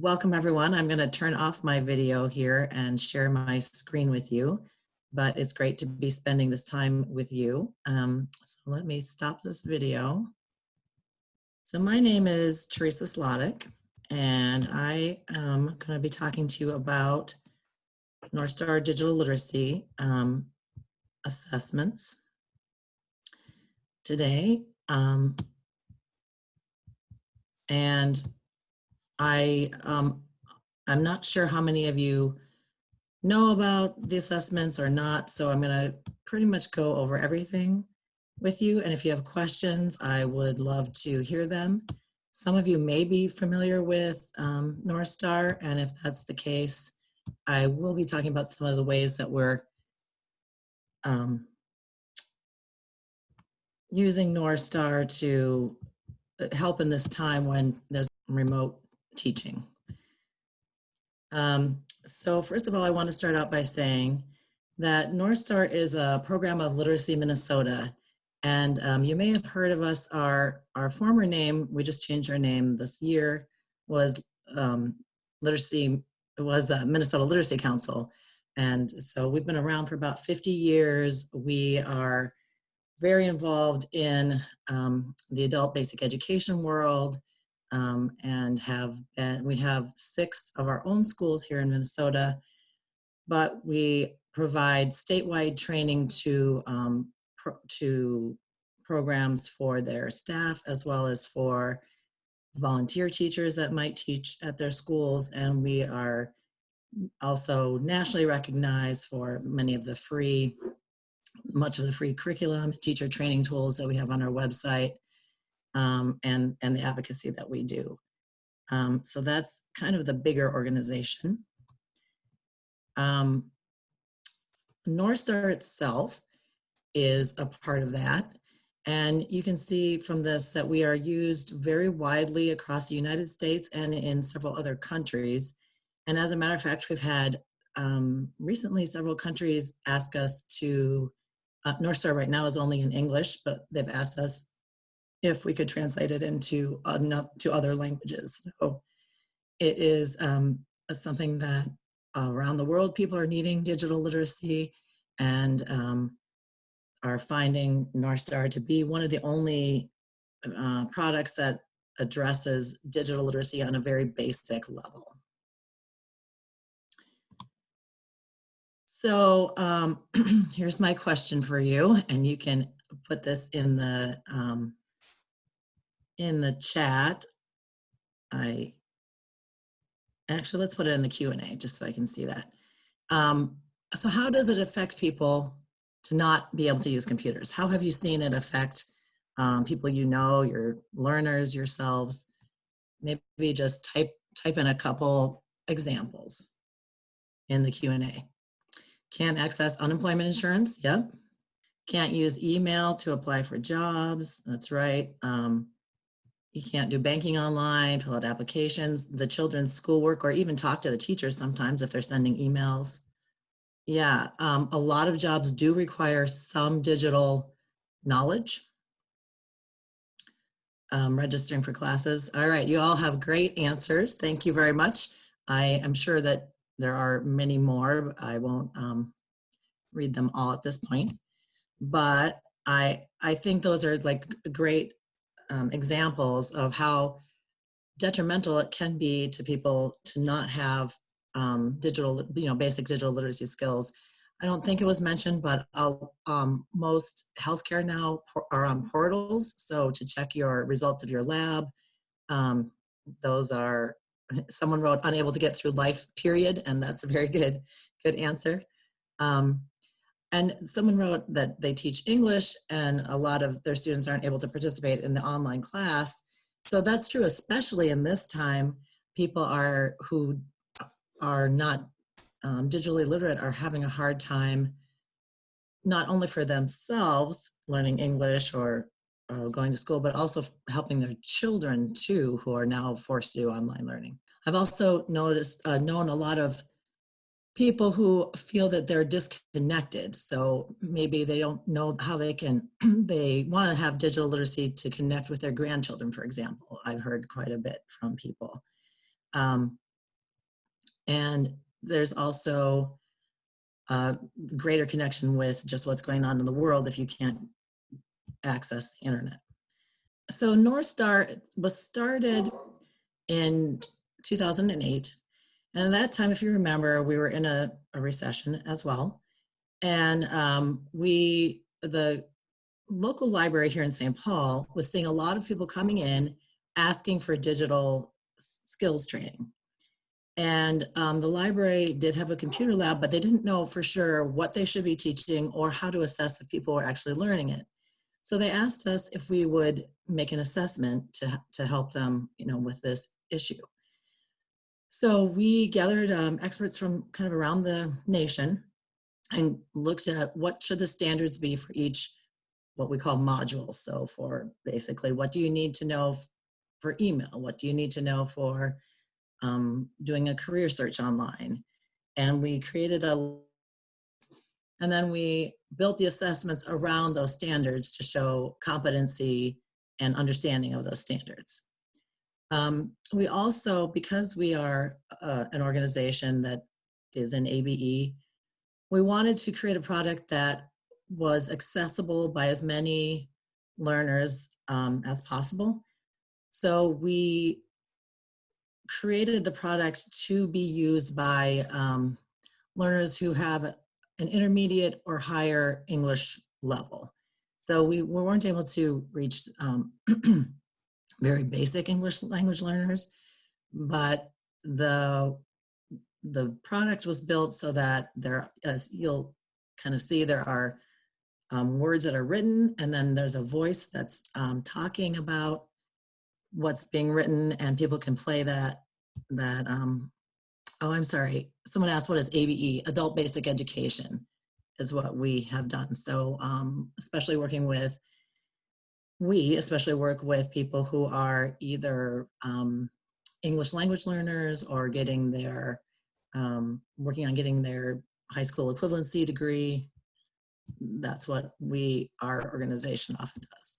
welcome everyone. I'm going to turn off my video here and share my screen with you, but it's great to be spending this time with you. Um, so let me stop this video. So my name is Teresa Slodek, and I am going to be talking to you about Northstar Digital Literacy um, assessments today. Um, and I, um, I'm not sure how many of you know about the assessments or not, so I'm gonna pretty much go over everything with you. And if you have questions, I would love to hear them. Some of you may be familiar with um, Northstar, and if that's the case, I will be talking about some of the ways that we're um, using Northstar to uh, help in this time when there's remote teaching. Um, so first of all, I want to start out by saying that Northstar is a program of Literacy Minnesota. And um, you may have heard of us, our, our former name, we just changed our name this year, was um, Literacy, it was the Minnesota Literacy Council. And so we've been around for about 50 years. We are very involved in um, the adult basic education world um, and have been, we have six of our own schools here in Minnesota, but we provide statewide training to, um, pro to programs for their staff as well as for volunteer teachers that might teach at their schools. And we are also nationally recognized for many of the free, much of the free curriculum, teacher training tools that we have on our website um, and, and the advocacy that we do. Um, so that's kind of the bigger organization. Um, Northstar itself is a part of that. And you can see from this that we are used very widely across the United States and in several other countries. And as a matter of fact, we've had um, recently several countries ask us to, uh, Northstar right now is only in English, but they've asked us if we could translate it into to other languages. So it is um, something that around the world people are needing digital literacy and um, are finding Northstar to be one of the only uh, products that addresses digital literacy on a very basic level. So um, here's my question for you, and you can put this in the um, in the chat. I actually let's put it in the Q and A just so I can see that. Um, so how does it affect people to not be able to use computers? How have you seen it affect um, people you know, your learners, yourselves? Maybe just type type in a couple examples in the Q and A. Can't access unemployment insurance. Yep. Can't use email to apply for jobs. That's right. Um, you can't do banking online, fill out applications, the children's schoolwork, or even talk to the teachers sometimes if they're sending emails. Yeah, um, a lot of jobs do require some digital knowledge. Um, registering for classes. All right, you all have great answers. Thank you very much. I am sure that there are many more. I won't um, read them all at this point, but I I think those are like great um, examples of how detrimental it can be to people to not have um, digital, you know, basic digital literacy skills. I don't think it was mentioned, but um, most healthcare now are on portals. So to check your results of your lab, um, those are, someone wrote unable to get through life period, and that's a very good, good answer. Um, and someone wrote that they teach English and a lot of their students aren't able to participate in the online class. So that's true, especially in this time, people are who are not um, digitally literate are having a hard time, not only for themselves learning English or uh, going to school, but also helping their children too, who are now forced to do online learning. I've also noticed, uh, known a lot of people who feel that they're disconnected. So maybe they don't know how they can, they want to have digital literacy to connect with their grandchildren, for example. I've heard quite a bit from people. Um, And there's also a greater connection with just what's going on in the world if you can't access the internet. So Northstar was started in 2008. And at that time, if you remember, we were in a, a recession as well. And um, we, the local library here in St. Paul was seeing a lot of people coming in asking for digital skills training. And um, the library did have a computer lab, but they didn't know for sure what they should be teaching or how to assess if people were actually learning it. So they asked us if we would make an assessment to, to help them, you know, with this issue. So we gathered um, experts from kind of around the nation and looked at what should the standards be for each what we call modules. So for basically, what do you need to know for email? What do you need to know for um, doing a career search online? And we created a, and then we built the assessments around those standards to show competency and understanding of those standards. Um, we also, because we are uh, an organization that is in ABE, we wanted to create a product that was accessible by as many learners um, as possible. So we created the product to be used by um, learners who have an intermediate or higher English level. So we, we weren't able to reach um, very basic English language learners, but the the product was built so that there, as you'll kind of see, there are um, words that are written, and then there's a voice that's um, talking about what's being written, and people can play that. That um, oh, I'm sorry. Someone asked, "What is ABE?" Adult Basic Education is what we have done. So, um, especially working with we especially work with people who are either um, English language learners or getting their um, working on getting their high school equivalency degree that's what we, our organization often does.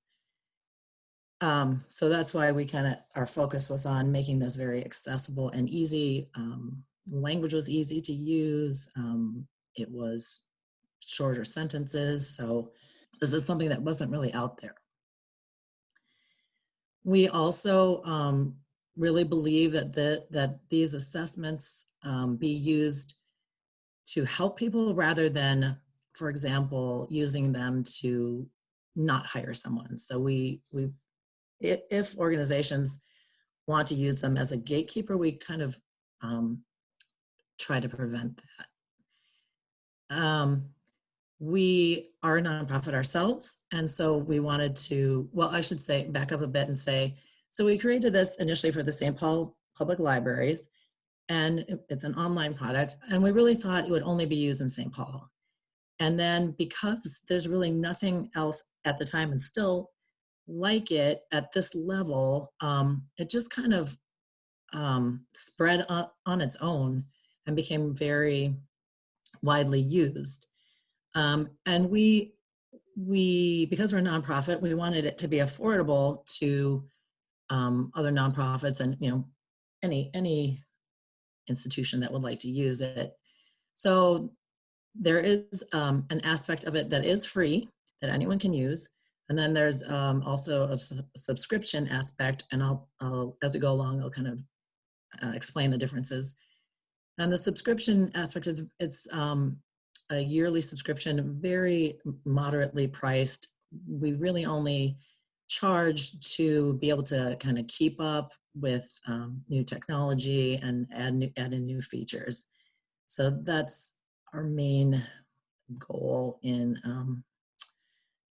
Um, so that's why we kind of, our focus was on making this very accessible and easy. Um, language was easy to use. Um, it was shorter sentences. So this is something that wasn't really out there. We also um, really believe that, the, that these assessments um, be used to help people rather than for example, using them to not hire someone. So we, we, if organizations want to use them as a gatekeeper, we kind of um, try to prevent that. Um, we are a nonprofit ourselves, and so we wanted to, well, I should say, back up a bit and say, so we created this initially for the St. Paul Public Libraries, and it's an online product, and we really thought it would only be used in St. Paul. And then because there's really nothing else at the time and still like it at this level, um, it just kind of um, spread on, on, its own and became very widely used. Um, and we, we, because we're a nonprofit, we wanted it to be affordable to um, other nonprofits and, you know, any, any institution that would like to use it. So there is um, an aspect of it that is free that anyone can use. And then there's um, also a su subscription aspect, and I'll, I'll, as we go along, I'll kind of uh, explain the differences. And the subscription aspect is it's um, a yearly subscription, very moderately priced. We really only charge to be able to kind of keep up with um, new technology and add, new, add in new features. So that's our main goal in um,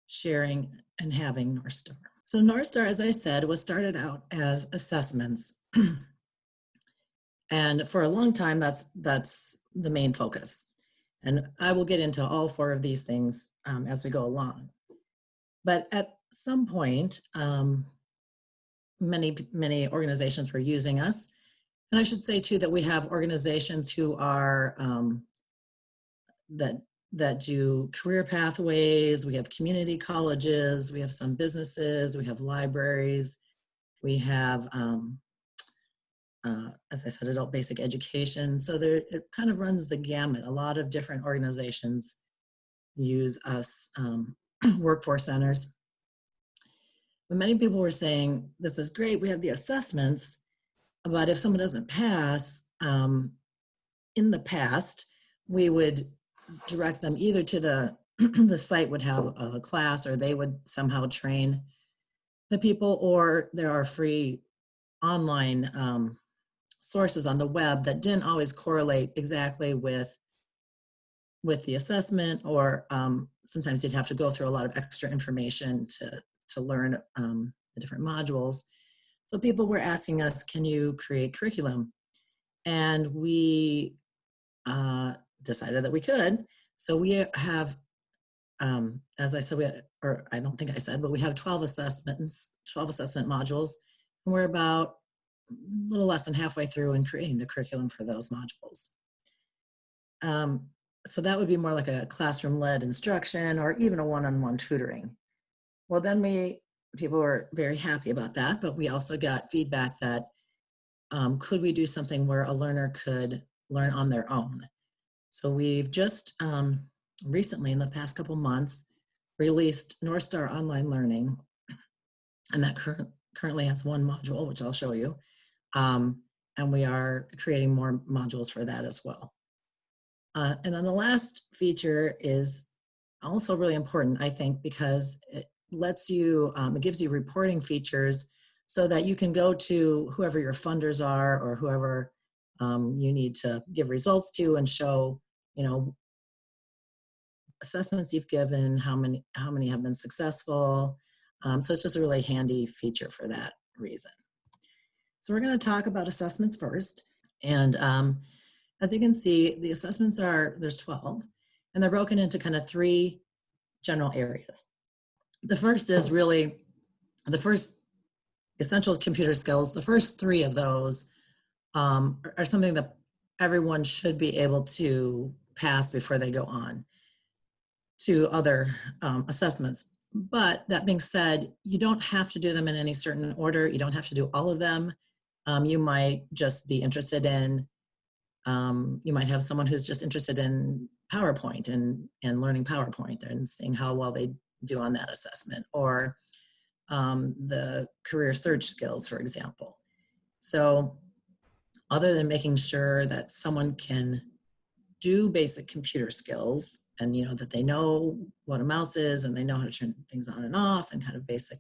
sharing and having Northstar. So Northstar, as I said, was started out as assessments. and for a long time, that's, that's the main focus. And I will get into all four of these things um, as we go along. But at some point, um, many, many organizations were using us. And I should say too that we have organizations who are um, that that do career pathways. We have community colleges. We have some businesses. We have libraries. We have um, uh, as I said, adult basic education. So there, it kind of runs the gamut. A lot of different organizations use us um, workforce centers. But many people were saying, this is great, we have the assessments, but if someone doesn't pass, um, in the past, we would direct them either to the, the site would have a class or they would somehow train the people, or there are free online um, sources on the web that didn't always correlate exactly with with the assessment or um, sometimes you'd have to go through a lot of extra information to to learn um, the different modules. So people were asking us can you create curriculum? And we uh, decided that we could. So we have um, as i said we or i don't think i said but we have 12 assessments 12 assessment modules. And we're about a little less than halfway through in creating the curriculum for those modules. Um, so that would be more like a classroom-led instruction or even a one-on-one -on -one tutoring. Well, then we, people were very happy about that, but we also got feedback that um, could we do something where a learner could learn on their own? So we've just um, recently, in the past couple months, released Northstar Online Learning, and that current, currently has one module, which I'll show you. Um, and we are creating more modules for that as well. Uh, and then the last feature is also really important, I think, because it lets you, um, it gives you reporting features so that you can go to whoever your funders are or whoever um, you need to give results to and show, you know, assessments you've given, how many, how many have been successful. Um, so it's just a really handy feature for that reason. So we're going to talk about assessments first. And um, as you can see, the assessments are, there's 12, and they're broken into kind of three general areas. The first is really, the first essential computer skills, the first three of those um, are, are something that everyone should be able to pass before they go on to other um, assessments. But that being said, you don't have to do them in any certain order. You don't have to do all of them. Um, you might just be interested in, um, you might have someone who's just interested in PowerPoint and, and learning PowerPoint and seeing how well they do on that assessment or um, the career search skills, for example. So other than making sure that someone can do basic computer skills and you know that they know what a mouse is and they know how to turn things on and off and kind of basic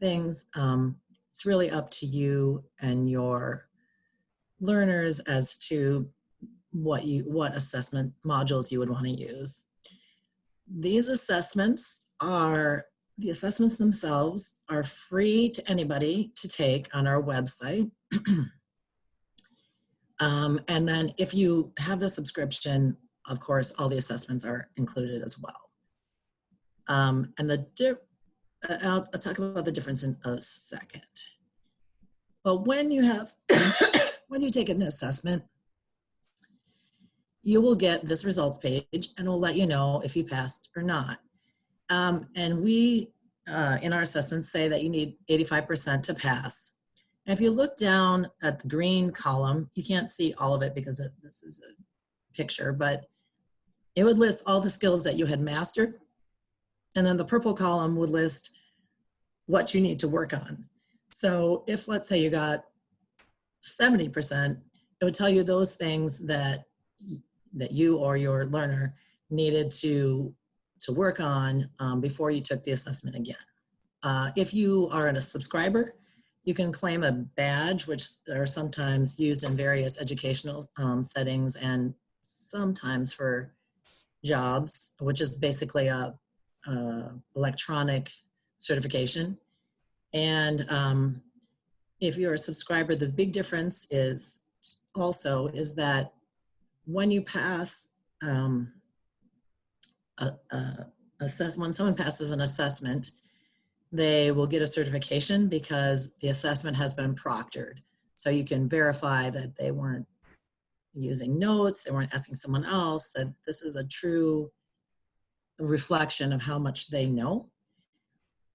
things um, it's really up to you and your learners as to what you what assessment modules you would want to use. These assessments are the assessments themselves are free to anybody to take on our website. um, and then if you have the subscription, of course, all the assessments are included as well. Um, and the I'll, I'll talk about the difference in a second. But when you have, when you take an assessment, you will get this results page and will let you know if you passed or not. Um, and we, uh, in our assessments, say that you need 85% to pass. And if you look down at the green column, you can't see all of it because it, this is a picture, but it would list all the skills that you had mastered and then the purple column would list what you need to work on. So if let's say you got 70%, it would tell you those things that that you or your learner needed to to work on um, before you took the assessment again. Uh, if you are a subscriber, you can claim a badge, which are sometimes used in various educational um, settings and sometimes for jobs, which is basically a, uh, electronic certification. And um, if you're a subscriber, the big difference is also is that when you pass um, a, a assess when someone passes an assessment, they will get a certification because the assessment has been proctored. So you can verify that they weren't using notes, they weren't asking someone else, that this is a true reflection of how much they know.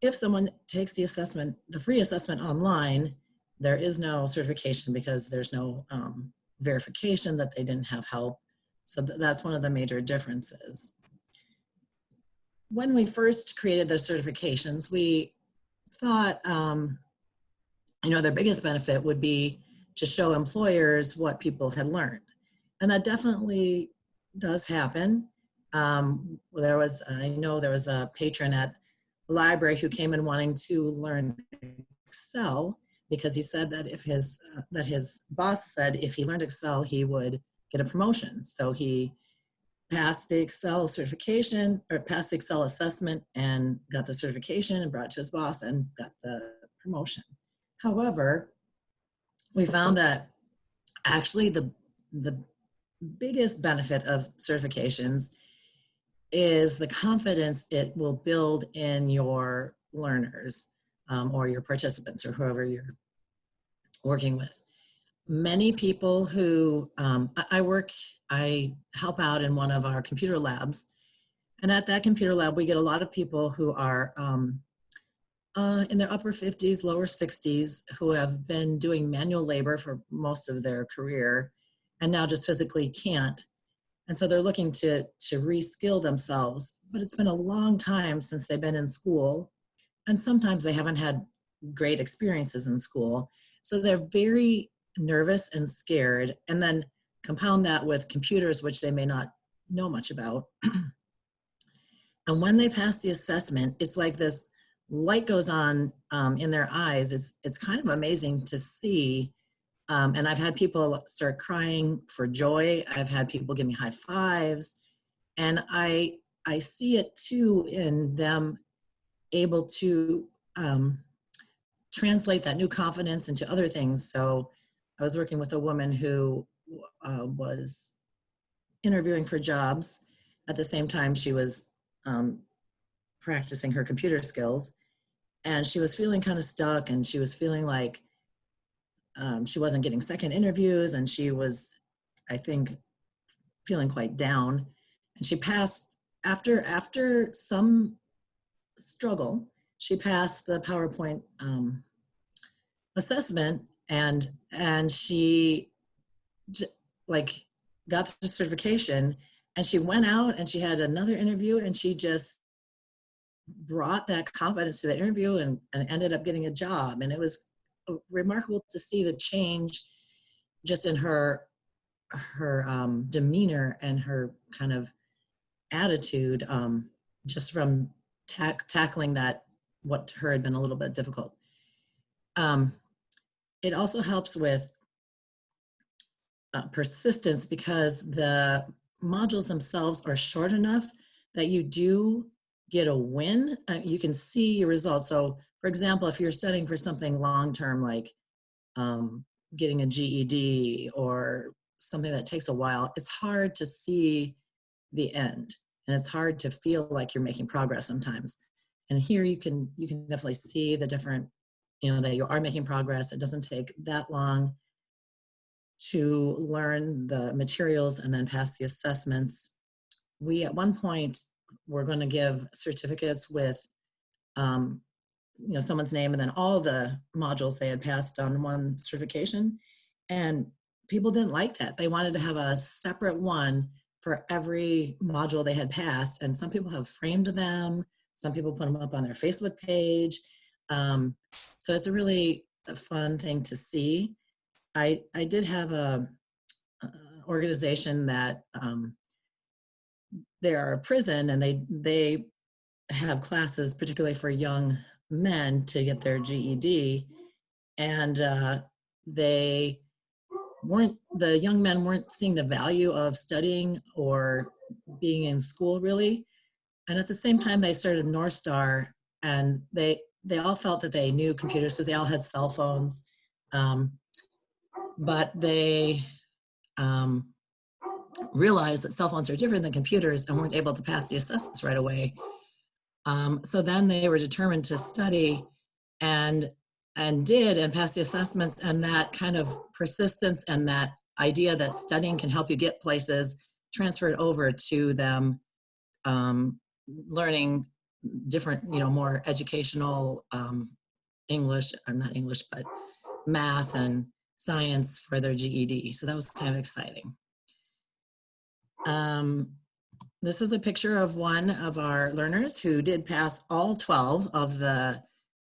If someone takes the assessment, the free assessment online, there is no certification because there's no um, verification that they didn't have help. So th that's one of the major differences. When we first created the certifications, we thought, um, you know, their biggest benefit would be to show employers what people had learned. And that definitely does happen. Um, there was, I know there was a patron at the library who came in wanting to learn Excel because he said that if his, uh, that his boss said if he learned Excel, he would get a promotion. So he passed the Excel certification or passed the Excel assessment and got the certification and brought to his boss and got the promotion. However, we found that actually the, the biggest benefit of certifications is the confidence it will build in your learners um, or your participants or whoever you're working with. Many people who, um, I work, I help out in one of our computer labs. And at that computer lab, we get a lot of people who are um, uh, in their upper 50s, lower 60s, who have been doing manual labor for most of their career and now just physically can't. And so they're looking to, to reskill themselves, but it's been a long time since they've been in school. And sometimes they haven't had great experiences in school. So they're very nervous and scared. And then compound that with computers, which they may not know much about. and when they pass the assessment, it's like this light goes on um, in their eyes. It's, it's kind of amazing to see um, and I've had people start crying for joy. I've had people give me high fives. And I, I see it too in them able to um, translate that new confidence into other things. So I was working with a woman who uh, was interviewing for jobs. At the same time, she was um, practicing her computer skills. And she was feeling kind of stuck and she was feeling like um, she wasn't getting second interviews and she was, I think, feeling quite down. And she passed, after, after some struggle, she passed the PowerPoint um, assessment and, and she like got the certification and she went out and she had another interview and she just brought that confidence to the interview and, and ended up getting a job. And it was remarkable to see the change just in her her um, demeanor and her kind of attitude um, just from tack tackling that what to her had been a little bit difficult. Um, it also helps with uh, persistence because the modules themselves are short enough that you do get a win. Uh, you can see your results. So for example, if you're studying for something long-term like um, getting a GED or something that takes a while, it's hard to see the end and it's hard to feel like you're making progress sometimes. And here you can, you can definitely see the different, you know, that you are making progress. It doesn't take that long to learn the materials and then pass the assessments. We at one point were going to give certificates with um, you know, someone's name and then all the modules they had passed on one certification. And people didn't like that. They wanted to have a separate one for every module they had passed. And some people have framed them. Some people put them up on their Facebook page. Um, so it's a really fun thing to see. I, I did have a, a organization that um, they are a prison and they, they have classes particularly for young men to get their GED, and uh, they weren't the young men weren't seeing the value of studying or being in school really. And at the same time, they started Northstar, and they they all felt that they knew computers because they all had cell phones, um, but they um, realized that cell phones are different than computers and weren't able to pass the assessments right away. Um, so then they were determined to study and and did and passed the assessments and that kind of persistence and that idea that studying can help you get places transferred over to them um, learning different, you know, more educational um, English, or not English, but math and science for their GED. So that was kind of exciting. Um, this is a picture of one of our learners who did pass all 12 of the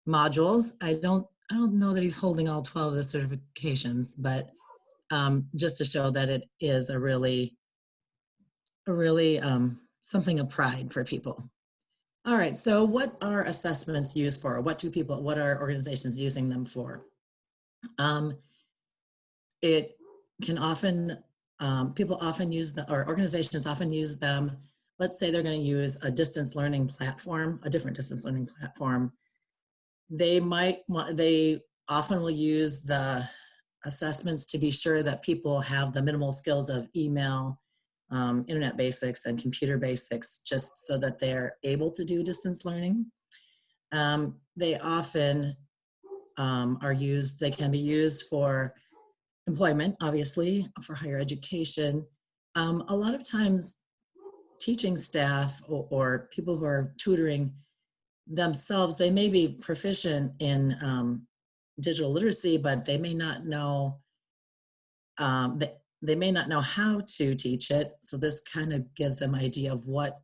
modules. I don't, I don't know that he's holding all 12 of the certifications, but um, just to show that it is a really, a really um, something of pride for people. All right, so what are assessments used for? What do people, what are organizations using them for? Um, it can often, um, people often use the, or organizations often use them. Let's say they're gonna use a distance learning platform, a different distance learning platform. They might want, they often will use the assessments to be sure that people have the minimal skills of email, um, internet basics and computer basics just so that they're able to do distance learning. Um, they often um, are used, they can be used for employment, obviously, for higher education. Um, a lot of times teaching staff or, or, people who are tutoring themselves, they may be proficient in um, digital literacy, but they may not know um, they, they may not know how to teach it. So this kind of gives them idea of what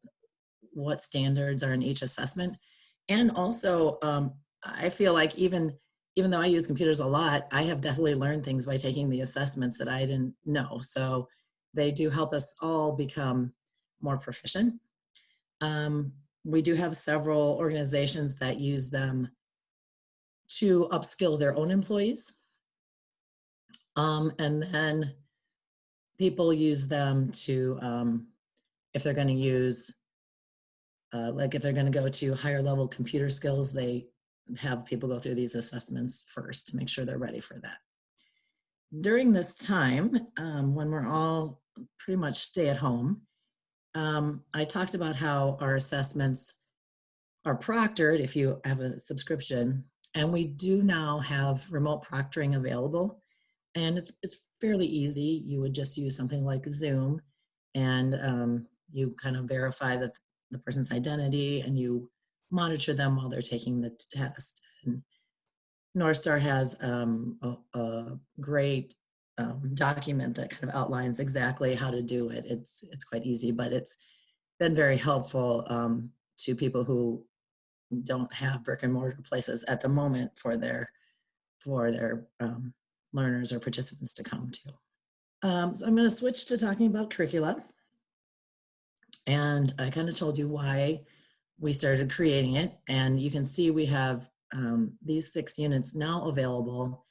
what standards are in each assessment. And also, um, I feel like even even though I use computers a lot, I have definitely learned things by taking the assessments that I didn't know. So they do help us all become more proficient. Um, we do have several organizations that use them to upskill their own employees. Um, and then people use them to, um, if they're gonna use, uh, like if they're gonna go to higher level computer skills, they have people go through these assessments first to make sure they're ready for that. During this time, um, when we're all pretty much stay at home, um, I talked about how our assessments are proctored if you have a subscription, and we do now have remote proctoring available. And it's, it's fairly easy. You would just use something like Zoom and um, you kind of verify that the person's identity and you monitor them while they're taking the test. And Northstar has um, a, a, great um, document that kind of outlines exactly how to do it. It's, it's quite easy, but it's been very helpful um, to people who don't have brick and mortar places at the moment for their, for their um, learners or participants to come to. Um, so I'm going to switch to talking about curricula. And I kind of told you why we started creating it. And you can see we have um, these six units now available.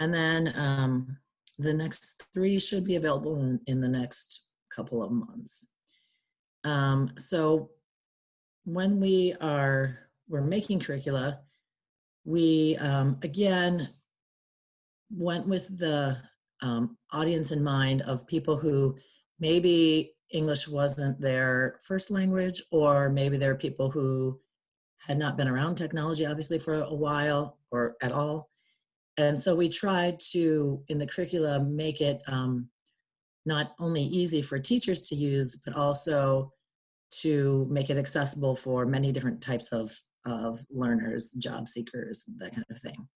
And then um, the next three should be available in, in the next couple of months. Um, so when we are, we're making curricula, we, um, again, went with the um, audience in mind of people who maybe English wasn't their first language, or maybe there are people who had not been around technology, obviously, for a while or at all. And so we tried to, in the curriculum, make it um, not only easy for teachers to use, but also to make it accessible for many different types of, of learners, job seekers, that kind of thing.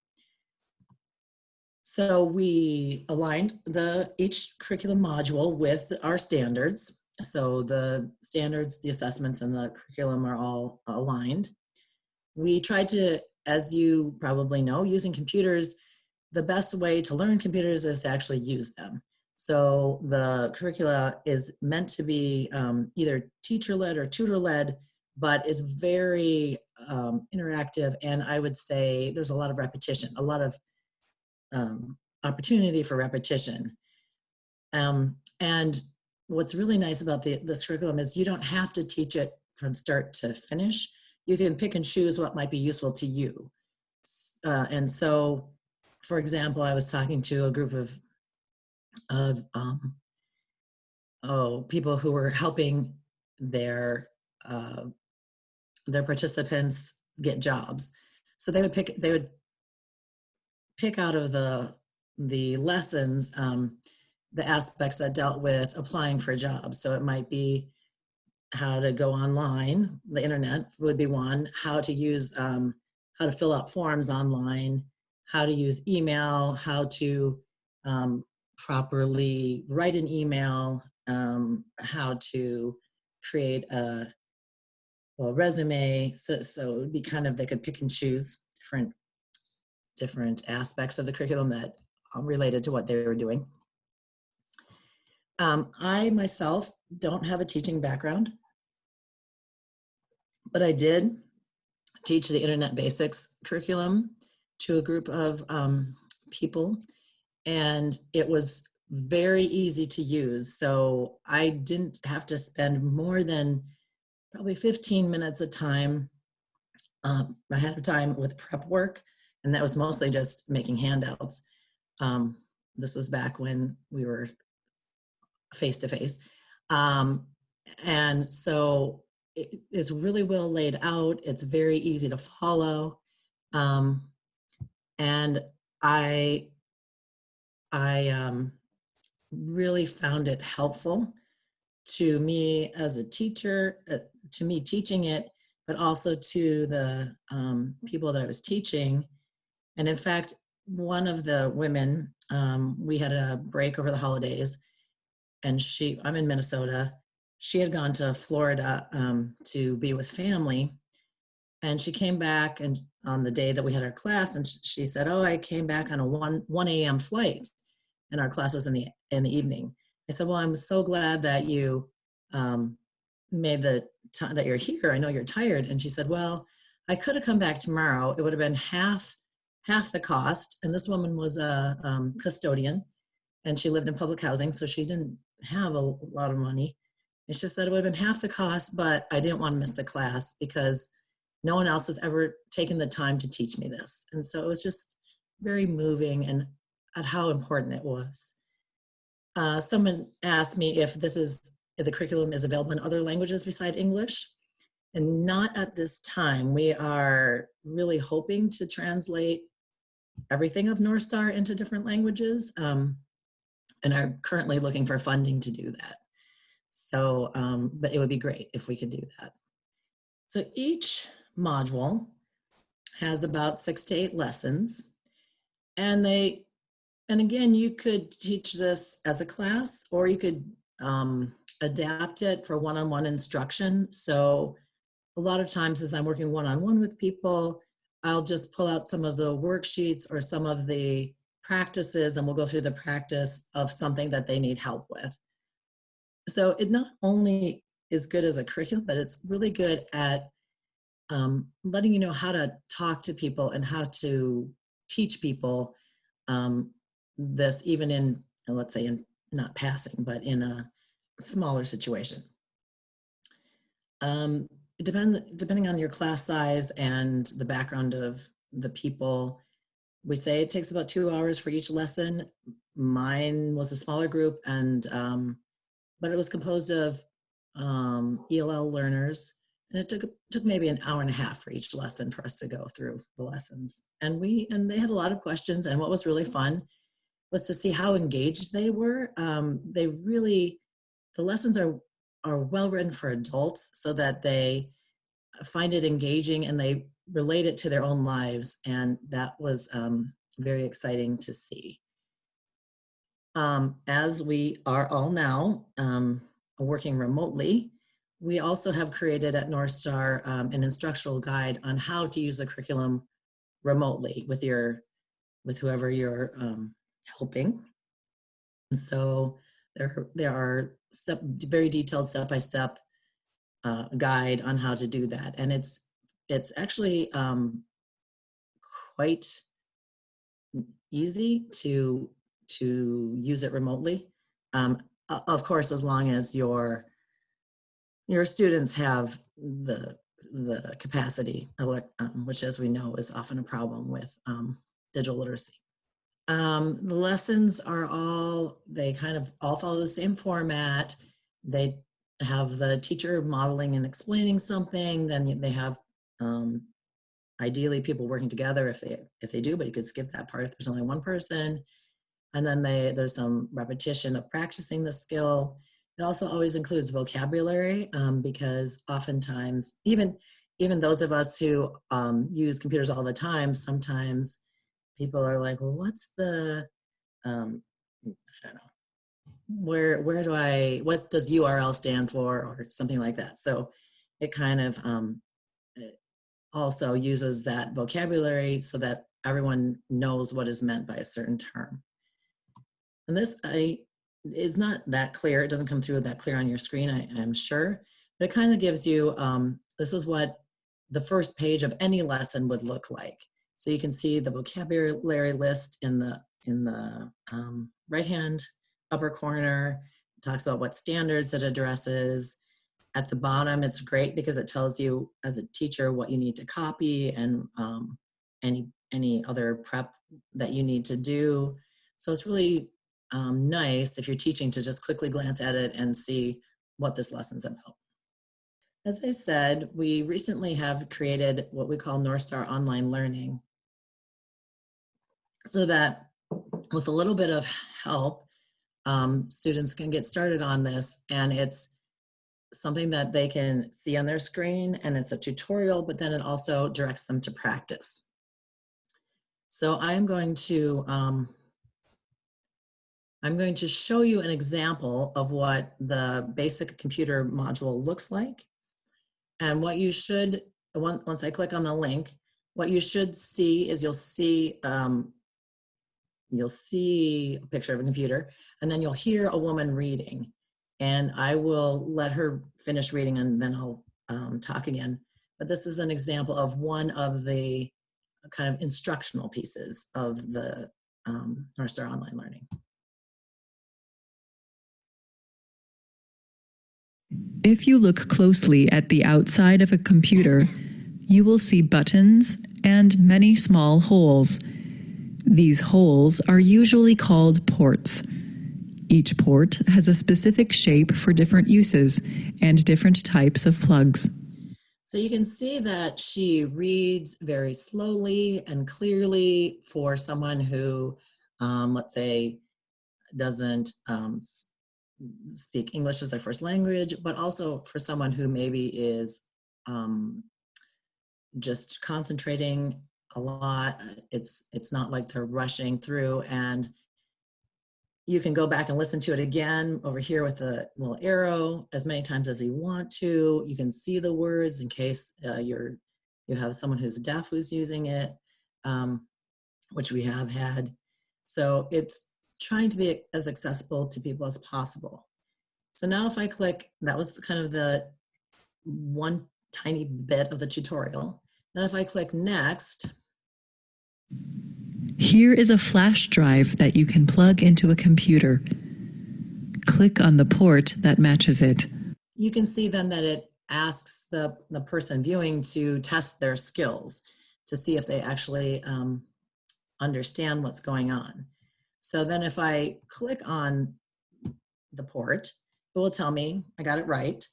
So we aligned the each curriculum module with our standards. So the standards, the assessments, and the curriculum are all aligned. We tried to, as you probably know, using computers, the best way to learn computers is to actually use them. So the curricula is meant to be um, either teacher-led or tutor-led, but is very um, interactive, and I would say there's a lot of repetition, a lot of um, opportunity for repetition. Um, and what's really nice about the, this curriculum is you don't have to teach it from start to finish. You can pick and choose what might be useful to you. Uh, and so, for example, I was talking to a group of, of um, oh, people who were helping their, uh, their participants get jobs. So they would pick, they would pick out of the the lessons um, the aspects that dealt with applying for jobs. So it might be how to go online, the internet would be one, how to use, um, how to fill out forms online, how to use email, how to um, properly write an email, um, how to create a, a resume. So, so it would be kind of, they could pick and choose different, different aspects of the curriculum that related to what they were doing. Um, I myself don't have a teaching background, but I did teach the Internet Basics curriculum to a group of um, people, and it was very easy to use. So I didn't have to spend more than probably 15 minutes a time um, ahead of time with prep work, and that was mostly just making handouts. Um, this was back when we were face to face. And so it is really well laid out. It's very easy to follow. Um, and I, I um, really found it helpful to me as a teacher, uh, to me teaching it, but also to the um, people that I was teaching. And in fact, one of the women, um, we had a break over the holidays, and she, I'm in Minnesota. She had gone to Florida um, to be with family, and she came back and on the day that we had our class, and she said, "Oh, I came back on a one one a.m. flight, and our class was in the in the evening." I said, "Well, I'm so glad that you um, made the time that you're here. I know you're tired." And she said, "Well, I could have come back tomorrow. It would have been half half the cost." And this woman was a um, custodian, and she lived in public housing, so she didn't have a lot of money. It's just that it would have been half the cost, but I didn't want to miss the class because no one else has ever taken the time to teach me this. And so it was just very moving and at how important it was. Uh, someone asked me if this is, if the curriculum is available in other languages beside English. And not at this time. We are really hoping to translate everything of Northstar into different languages. Um, and are currently looking for funding to do that. So, um, but it would be great if we could do that. So each module has about six to eight lessons and they, and again, you could teach this as a class or you could um, adapt it for one-on-one -on -one instruction. So a lot of times as I'm working one-on-one -on -one with people, I'll just pull out some of the worksheets or some of the practices and we'll go through the practice of something that they need help with. So it not only is good as a curriculum, but it's really good at um, letting you know how to talk to people and how to teach people um, this even in, let's say in not passing, but in a smaller situation. Um, depend, depending on your class size and the background of the people, we say it takes about two hours for each lesson. Mine was a smaller group and, um, but it was composed of um, ELL learners and it took, took maybe an hour and a half for each lesson for us to go through the lessons. And we, and they had a lot of questions and what was really fun was to see how engaged they were. Um, they really, the lessons are, are well written for adults so that they find it engaging and they relate it to their own lives. And that was um, very exciting to see. Um, as we are all now um, working remotely, we also have created at Northstar um, an instructional guide on how to use the curriculum remotely with your, with whoever you're um, helping. So there, there are step, very detailed step-by-step -step, uh, guide on how to do that. And it's it's actually um, quite easy to to use it remotely. Um, of course, as long as your your students have the the capacity, um, which as we know is often a problem with um, digital literacy. Um, the lessons are all, they kind of all follow the same format. They have the teacher modeling and explaining something, then they have um, ideally people working together if they if they do, but you could skip that part if there's only one person. And then they there's some repetition of practicing the skill. It also always includes vocabulary um, because oftentimes even even those of us who um, use computers all the time, sometimes people are like, well, what's the, um, I don't know, where where do I what does URL stand for or something like that. So it kind of um, also uses that vocabulary so that everyone knows what is meant by a certain term. And this I is not that clear. It doesn't come through that clear on your screen, I, am sure, but it kind of gives you, um, this is what the first page of any lesson would look like. So you can see the vocabulary list in the, in the um, right-hand upper corner. It talks about what standards it addresses. At the bottom, it's great because it tells you as a teacher what you need to copy and um, any, any other prep that you need to do. So it's really um, nice if you're teaching to just quickly glance at it and see what this lesson's about. As I said, we recently have created what we call Northstar Online Learning so that with a little bit of help, um, students can get started on this and it's something that they can see on their screen and it's a tutorial, but then it also directs them to practice. So I'm going to, um, I'm going to show you an example of what the basic computer module looks like. And what you should, once I click on the link, what you should see is you'll see um, you'll see a picture of a computer, and then you'll hear a woman reading. And I will let her finish reading and then I'll um, talk again. But this is an example of one of the kind of instructional pieces of the um, Northstar Online Learning. If you look closely at the outside of a computer, you will see buttons and many small holes. These holes are usually called ports. Each port has a specific shape for different uses and different types of plugs. So you can see that she reads very slowly and clearly for someone who, um, let's say, doesn't um, speak English as their first language, but also for someone who maybe is um, just concentrating a lot. It's, it's not like they're rushing through and you can go back and listen to it again over here with the little arrow as many times as you want to. You can see the words in case uh, you're, you have someone who's deaf who's using it, um, which we have had. So it's trying to be as accessible to people as possible. So now if I click, that was kind of the one tiny bit of the tutorial. Then if I click next, here is a flash drive that you can plug into a computer. Click on the port that matches it. You can see then that it asks the, the person viewing to test their skills to see if they actually um, understand what's going on. So then if I click on the port, it will tell me I got it right.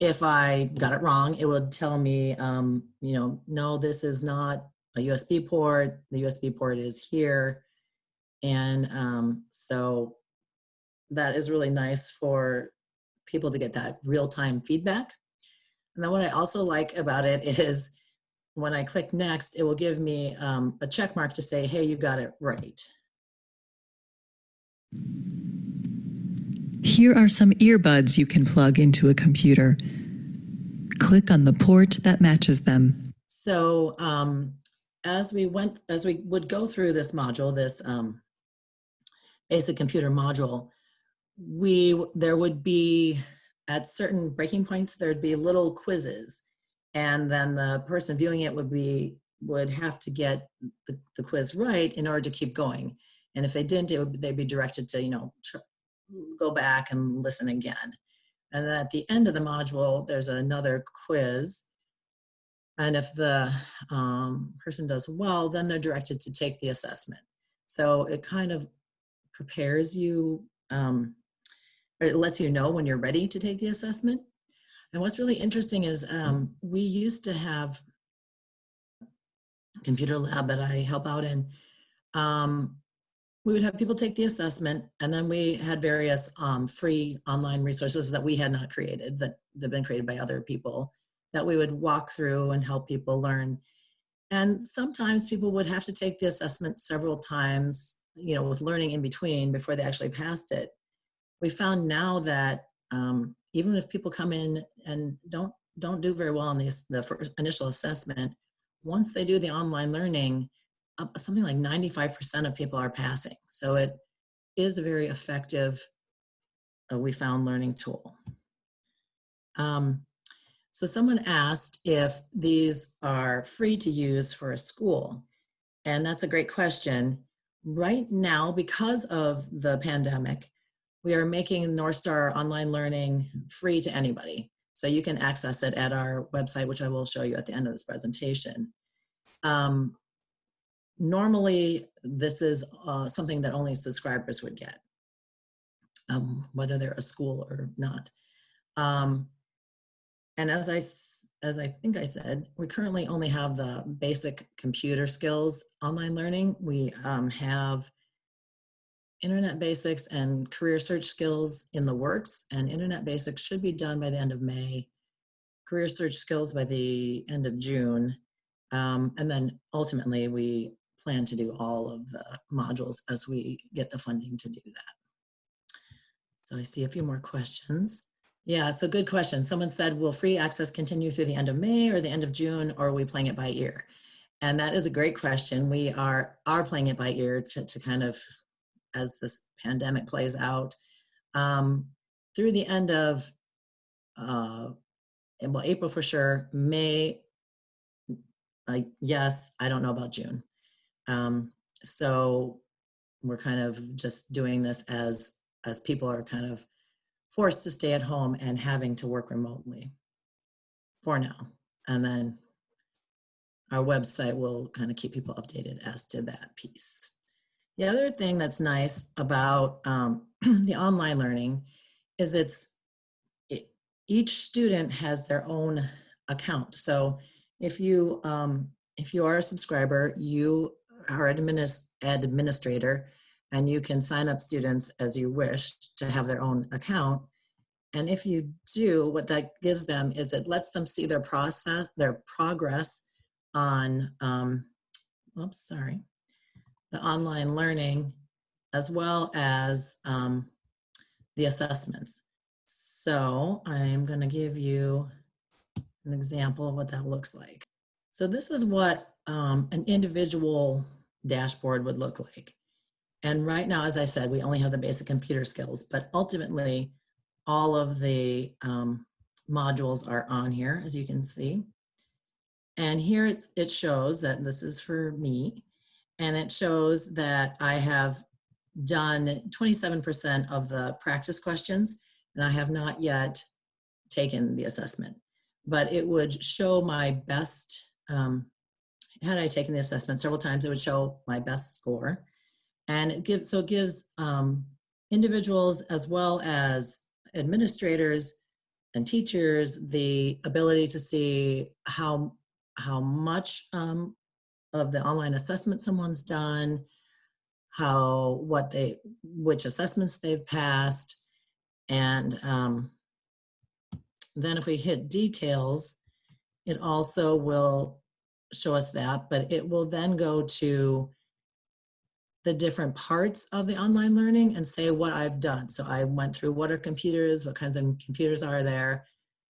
If I got it wrong, it will tell me, um, you know, no, this is not a USB port. The USB port is here. And um, so that is really nice for people to get that real-time feedback. And then what I also like about it is when I click next, it will give me um, a check mark to say, hey, you got it right. Here are some earbuds you can plug into a computer. Click on the port that matches them. So um, as we went, as we would go through this module, this um, basic computer module, we there would be at certain breaking points there'd be little quizzes, and then the person viewing it would be would have to get the, the quiz right in order to keep going. And if they didn't, it would they'd be directed to you know go back and listen again. And then at the end of the module, there's another quiz and if the um, person does well, then they're directed to take the assessment. So it kind of prepares you, um, or it lets you know when you're ready to take the assessment. And what's really interesting is um, we used to have computer lab that I help out in. Um, we would have people take the assessment and then we had various um, free online resources that we had not created that have been created by other people that we would walk through and help people learn. and sometimes people would have to take the assessment several times, you know, with learning in between before they actually passed it. We found now that um, even if people come in and don't don't do very well on the first initial assessment, once they do the online learning, uh, something like 95% of people are passing. So it is a very effective, uh, we found, learning tool. Um, so someone asked if these are free to use for a school. And that's a great question. Right now, because of the pandemic, we are making Northstar online learning free to anybody. So you can access it at our website, which I will show you at the end of this presentation. Um, normally, this is uh, something that only subscribers would get, um, whether they're a school or not. Um, and as I, as I think I said, we currently only have the basic computer skills online learning. We um, have internet basics and career search skills in the works and internet basics should be done by the end of May. Career search skills by the end of June. Um, and then ultimately we plan to do all of the modules as we get the funding to do that. So I see a few more questions. Yeah, so good question. Someone said, will free access continue through the end of May or the end of June, or are we playing it by ear? And that is a great question. We are, are playing it by ear to, to kind of as this pandemic plays out. Um, through the end of, uh, well, April for sure, May, uh, yes, I don't know about June. Um, so we're kind of just doing this as as people are kind of forced to stay at home and having to work remotely for now. And then our website will kind of keep people updated as to that piece. The other thing that's nice about um, the online learning is it's it, each student has their own account. So if you um, if you are a subscriber, you are an administ administrator, and you can sign up students as you wish to have their own account. And if you do, what that gives them is it lets them see their process, their progress on. Um, oops, sorry the online learning as well as um, the assessments. So I'm going to give you an example of what that looks like. So this is what um, an individual dashboard would look like. And right now, as I said, we only have the basic computer skills, but ultimately all of the um, modules are on here, as you can see. And here it shows that this is for me and it shows that I have done 27% of the practice questions and I have not yet taken the assessment. But it would show my best, um, had I taken the assessment several times, it would show my best score. And it gives, so it gives um, individuals as well as administrators and teachers the ability to see how, how much um, of the online assessment someone's done, how, what they, which assessments they've passed. And um, then if we hit details, it also will show us that, but it will then go to the different parts of the online learning and say what I've done. So I went through what are computers, what kinds of computers are there,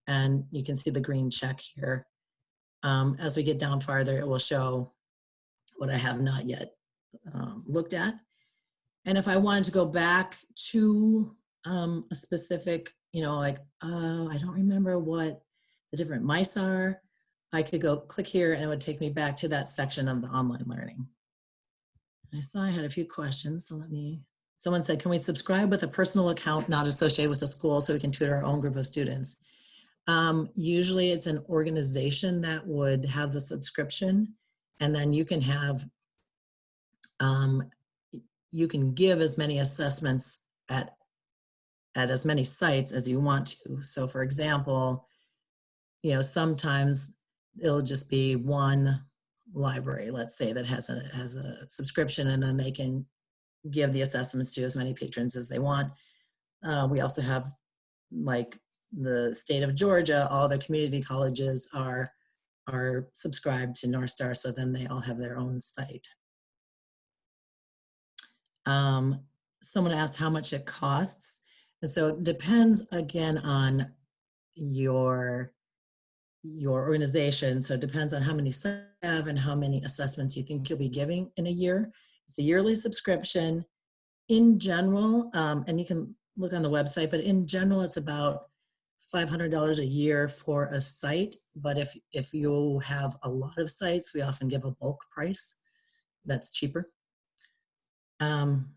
and you can see the green check here. Um, as we get down farther, it will show what I have not yet um, looked at. And if I wanted to go back to um, a specific, you know, like, uh, I don't remember what the different mice are, I could go click here and it would take me back to that section of the online learning. I saw I had a few questions, so let me, someone said, can we subscribe with a personal account not associated with the school so we can tutor our own group of students? Um, usually it's an organization that would have the subscription and then you can have, um, you can give as many assessments at, at as many sites as you want to. So for example, you know, sometimes it'll just be one library, let's say, that has a, has a subscription and then they can give the assessments to as many patrons as they want. Uh, we also have like the state of Georgia, all their community colleges are are subscribed to Northstar, so then they all have their own site. Um, someone asked how much it costs. And so it depends again on your your organization. So it depends on how many sites have and how many assessments you think you'll be giving in a year. It's a yearly subscription. In general, um, and you can look on the website, but in general, it's about $500 a year for a site. But if, if you have a lot of sites, we often give a bulk price that's cheaper. Um,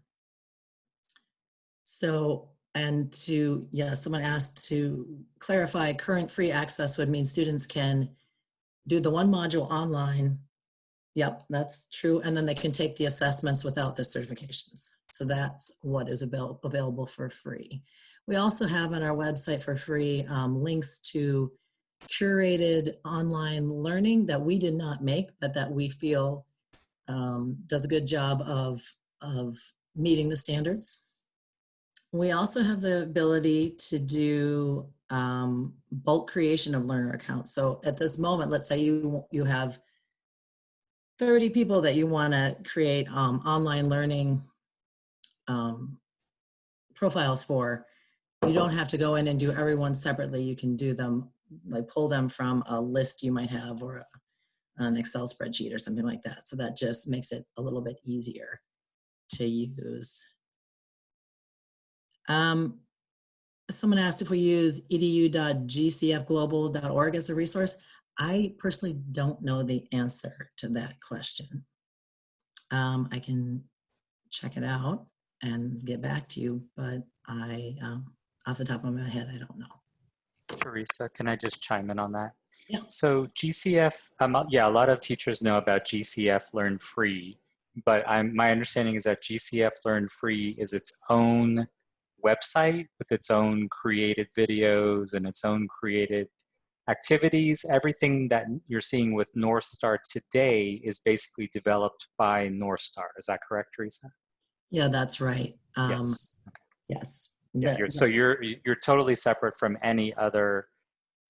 so, and to, yeah, someone asked to clarify, current free access would mean students can do the one module online. Yep, that's true. And then they can take the assessments without the certifications. So that's what is avail available for free. We also have on our website for free um, links to curated online learning that we did not make, but that we feel um, does a good job of, of meeting the standards. We also have the ability to do um, bulk creation of learner accounts. So at this moment, let's say you, you have 30 people that you want to create um, online learning um, profiles for. You don't have to go in and do everyone separately. You can do them, like pull them from a list you might have or a, an Excel spreadsheet or something like that. So that just makes it a little bit easier to use. Um, someone asked if we use edu.gcfglobal.org as a resource. I personally don't know the answer to that question. Um, I can check it out and get back to you, but I, um, off the top of my head, I don't know. Teresa, can I just chime in on that? Yeah. So GCF, um, yeah, a lot of teachers know about GCF Learn Free, but I'm, my understanding is that GCF Learn Free is its own website with its own created videos and its own created activities. Everything that you're seeing with Northstar today is basically developed by Northstar. Is that correct, Teresa? Yeah, that's right. Um, yes. Yes. Yeah, That- you're, so you're you're totally separate from any other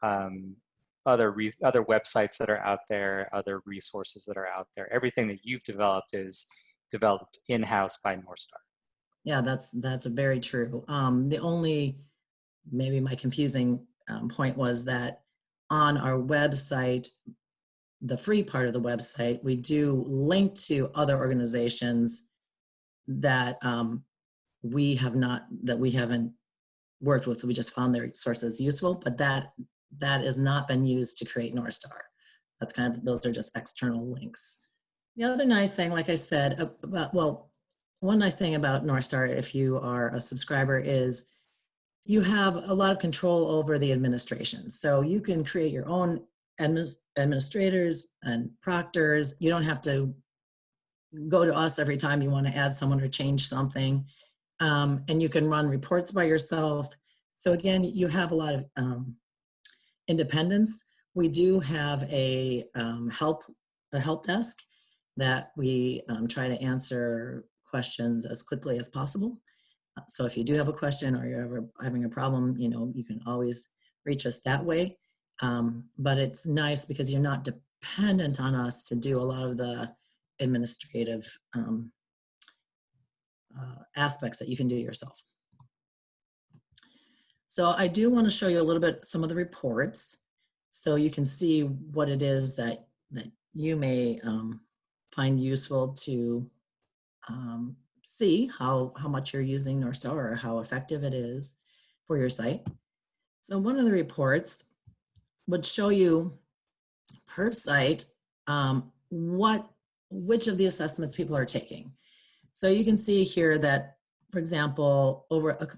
um, other re- other websites that are out there, other resources that are out there. Everything that you've developed is developed in house by Northstar. Yeah, that's that's very true. Um, the only maybe my confusing um, point was that on our website, the free part of the website, we do link to other organizations that um, we have not that we haven't worked with. So we just found their sources useful, but that that has not been used to create Northstar. That's kind of those are just external links. The other nice thing, like I said, about well, one nice thing about North Star, if you are a subscriber, is you have a lot of control over the administration. So you can create your own admin- administrators and proctors. You don't have to go to us every time you want to add someone or change something. Um, and you can run reports by yourself. So again, you have a lot of um, independence. We do have a um, help a help desk that we um, try to answer questions as quickly as possible. Uh, So if you do have a question or you're ever having a problem, you know, you can always reach us that way. Um, but it's nice because you're not dependent on us to do a lot of the administrative um, uh, aspects that you can do yourself. So I do want to show you a little bit some of the reports so you can see what it is that, that you may um, find useful to um, see how, how much you're using Northstar or how effective it is for your site. So one of the reports would show you per site um, what which of the assessments people are taking. So you can see here that, for example, over a,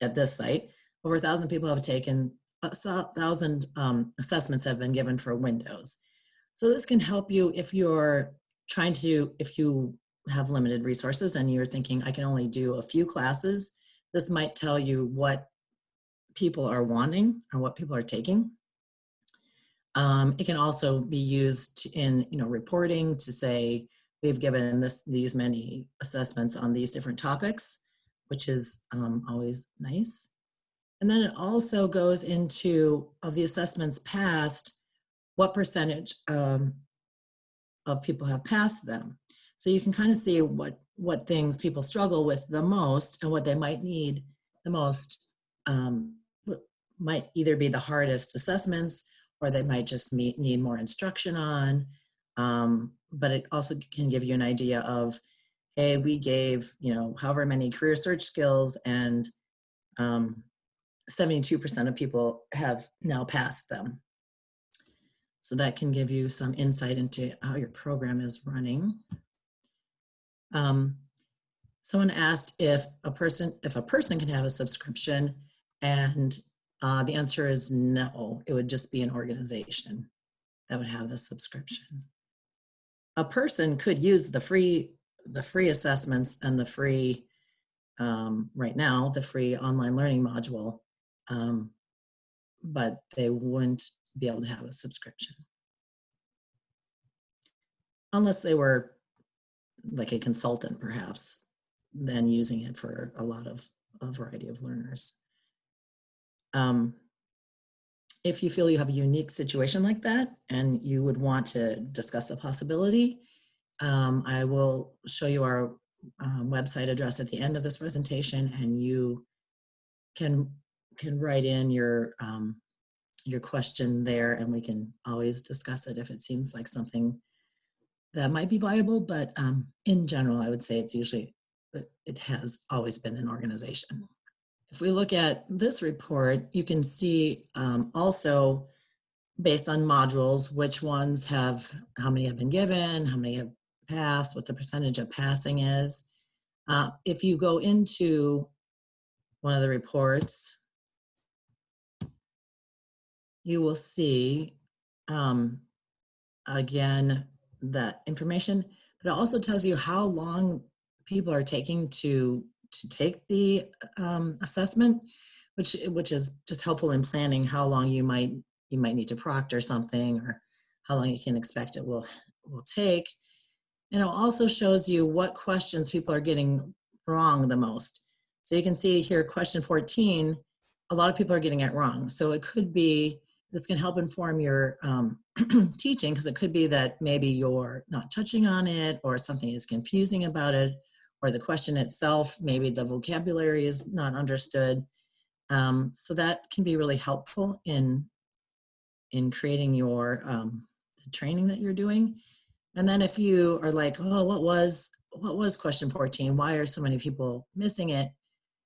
at this site, over a thousand people have taken a thousand um, assessments have been given for Windows. So this can help you if you're trying to if you have limited resources and you're thinking, I can only do a few classes, this might tell you what people are wanting or what people are taking. Um, it can also be used in, you know, reporting to say, we've given this, these many assessments on these different topics, which is um, always nice. And then it also goes into, of the assessments passed, what percentage um, of people have passed them. So you can kind of see what, what things people struggle with the most and what they might need the most um, might either be the hardest assessments or they might just meet, need more instruction on. Um, but it also can give you an idea of, hey, we gave, you know, however many career search skills and um, 72% of people have now passed them. So that can give you some insight into how your program is running. Um, someone asked if a person if a person can have a subscription, and uh, the answer is no. It would just be an organization that would have the subscription. A person could use the free the free assessments and the free um, right now the free online learning module, um, but they wouldn't be able to have a subscription unless they were like a consultant perhaps than using it for a lot of a variety of learners. Um, if you feel you have a unique situation like that and you would want to discuss the possibility um, i will show you our um, website address at the end of this presentation and you can can write in your um, your question there and we can always discuss it if it seems like something that might be viable, but um, in general, I would say it's usually, it has always been an organization. If we look at this report, you can see um, also based on modules, which ones have, how many have been given, how many have passed, what the percentage of passing is. Uh, if you go into one of the reports, you will see, um, again, that information, but it also tells you how long people are taking to to take the um, assessment, which which is just helpful in planning how long you might you might need to proctor something or how long you can expect it will will take. And it also shows you what questions people are getting wrong the most. So you can see here, question 14, a lot of people are getting it wrong. So it could be this can help inform your um, teaching because it could be that maybe you're not touching on it or something is confusing about it or the question itself, maybe the vocabulary is not understood. Um, so that can be really helpful in, in creating your um, training that you're doing. And then if you are like, oh, what was, what was question 14? Why are so many people missing it?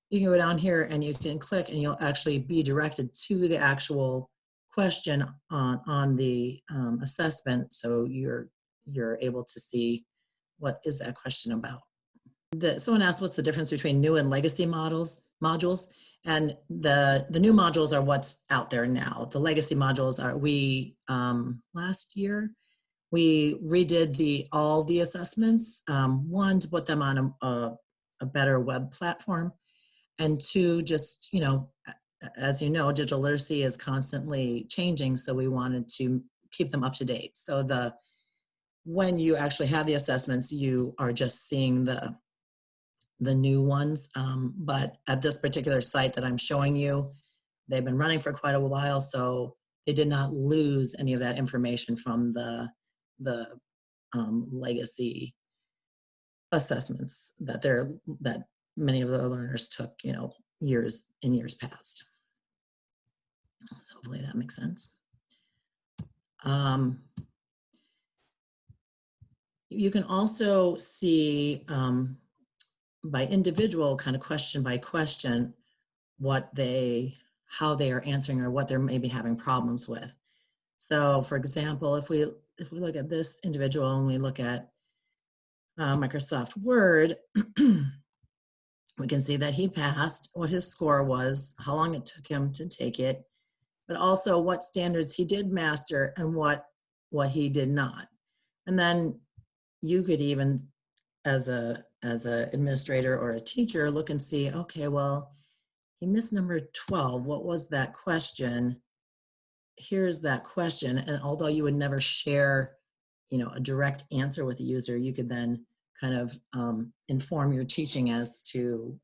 You can go down here and you can click and you'll actually be directed to the actual question on, on the um, assessment so you're, you're able to see what is that question about. The, someone asked what's the difference between new and legacy models modules and the the new modules are what's out there now the legacy modules are we um, last year we redid the all the assessments um, one to put them on a, a, a better web platform and two just you know as you know, digital literacy is constantly changing, so we wanted to keep them up to date. So the when you actually have the assessments, you are just seeing the the new ones. Um, but at this particular site that I'm showing you, they've been running for quite a while, so they did not lose any of that information from the the um, legacy assessments that they're that many of the learners took, you know, years in years past. So hopefully that makes sense. Um, you can also see um, by individual kind of question by question what they how they are answering or what they're maybe having problems with. So for example, if we if we look at this individual and we look at uh, Microsoft Word, we can see that he passed, what his score was, how long it took him to take it, but also what standards he did master and what what he did not. And then you could even, as a as an administrator or a teacher, look and see, okay, well, he missed number 12. What was that question? Here's that question. And although you would never share, you know, a direct answer with a user, you could then kind of um, inform your teaching as to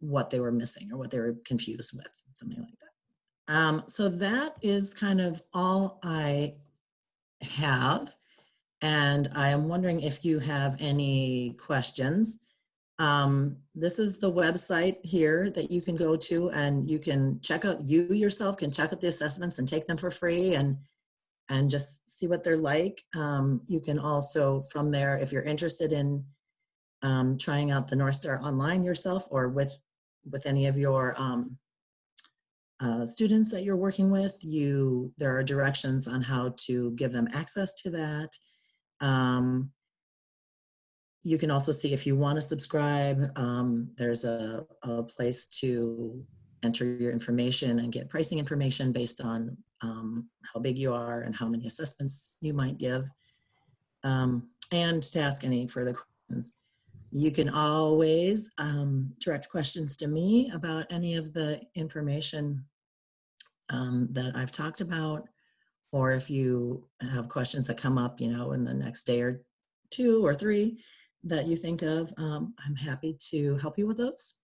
what they were missing or what they were confused with, something like that. Um, so that is kind of all I have. And I am wondering if you have any questions. Um, this is the website here that you can go to and you can check out, you yourself can check out the assessments and take them for free and, and just see what they're like. Um, you can also, from there, if you're interested in um, trying out the Northstar online yourself or with, with any of your um, uh, students that you're working with, you there are directions on how to give them access to that. Um, you can also see if you want to subscribe, um, there's a, a place to enter your information and get pricing information based on um, how big you are and how many assessments you might give, um, and to ask any further questions. You can always um, direct questions to me about any of the information um, that I've talked about, or if you have questions that come up, you know, in the next day or two or three that you think of, um, I'm happy to help you with those.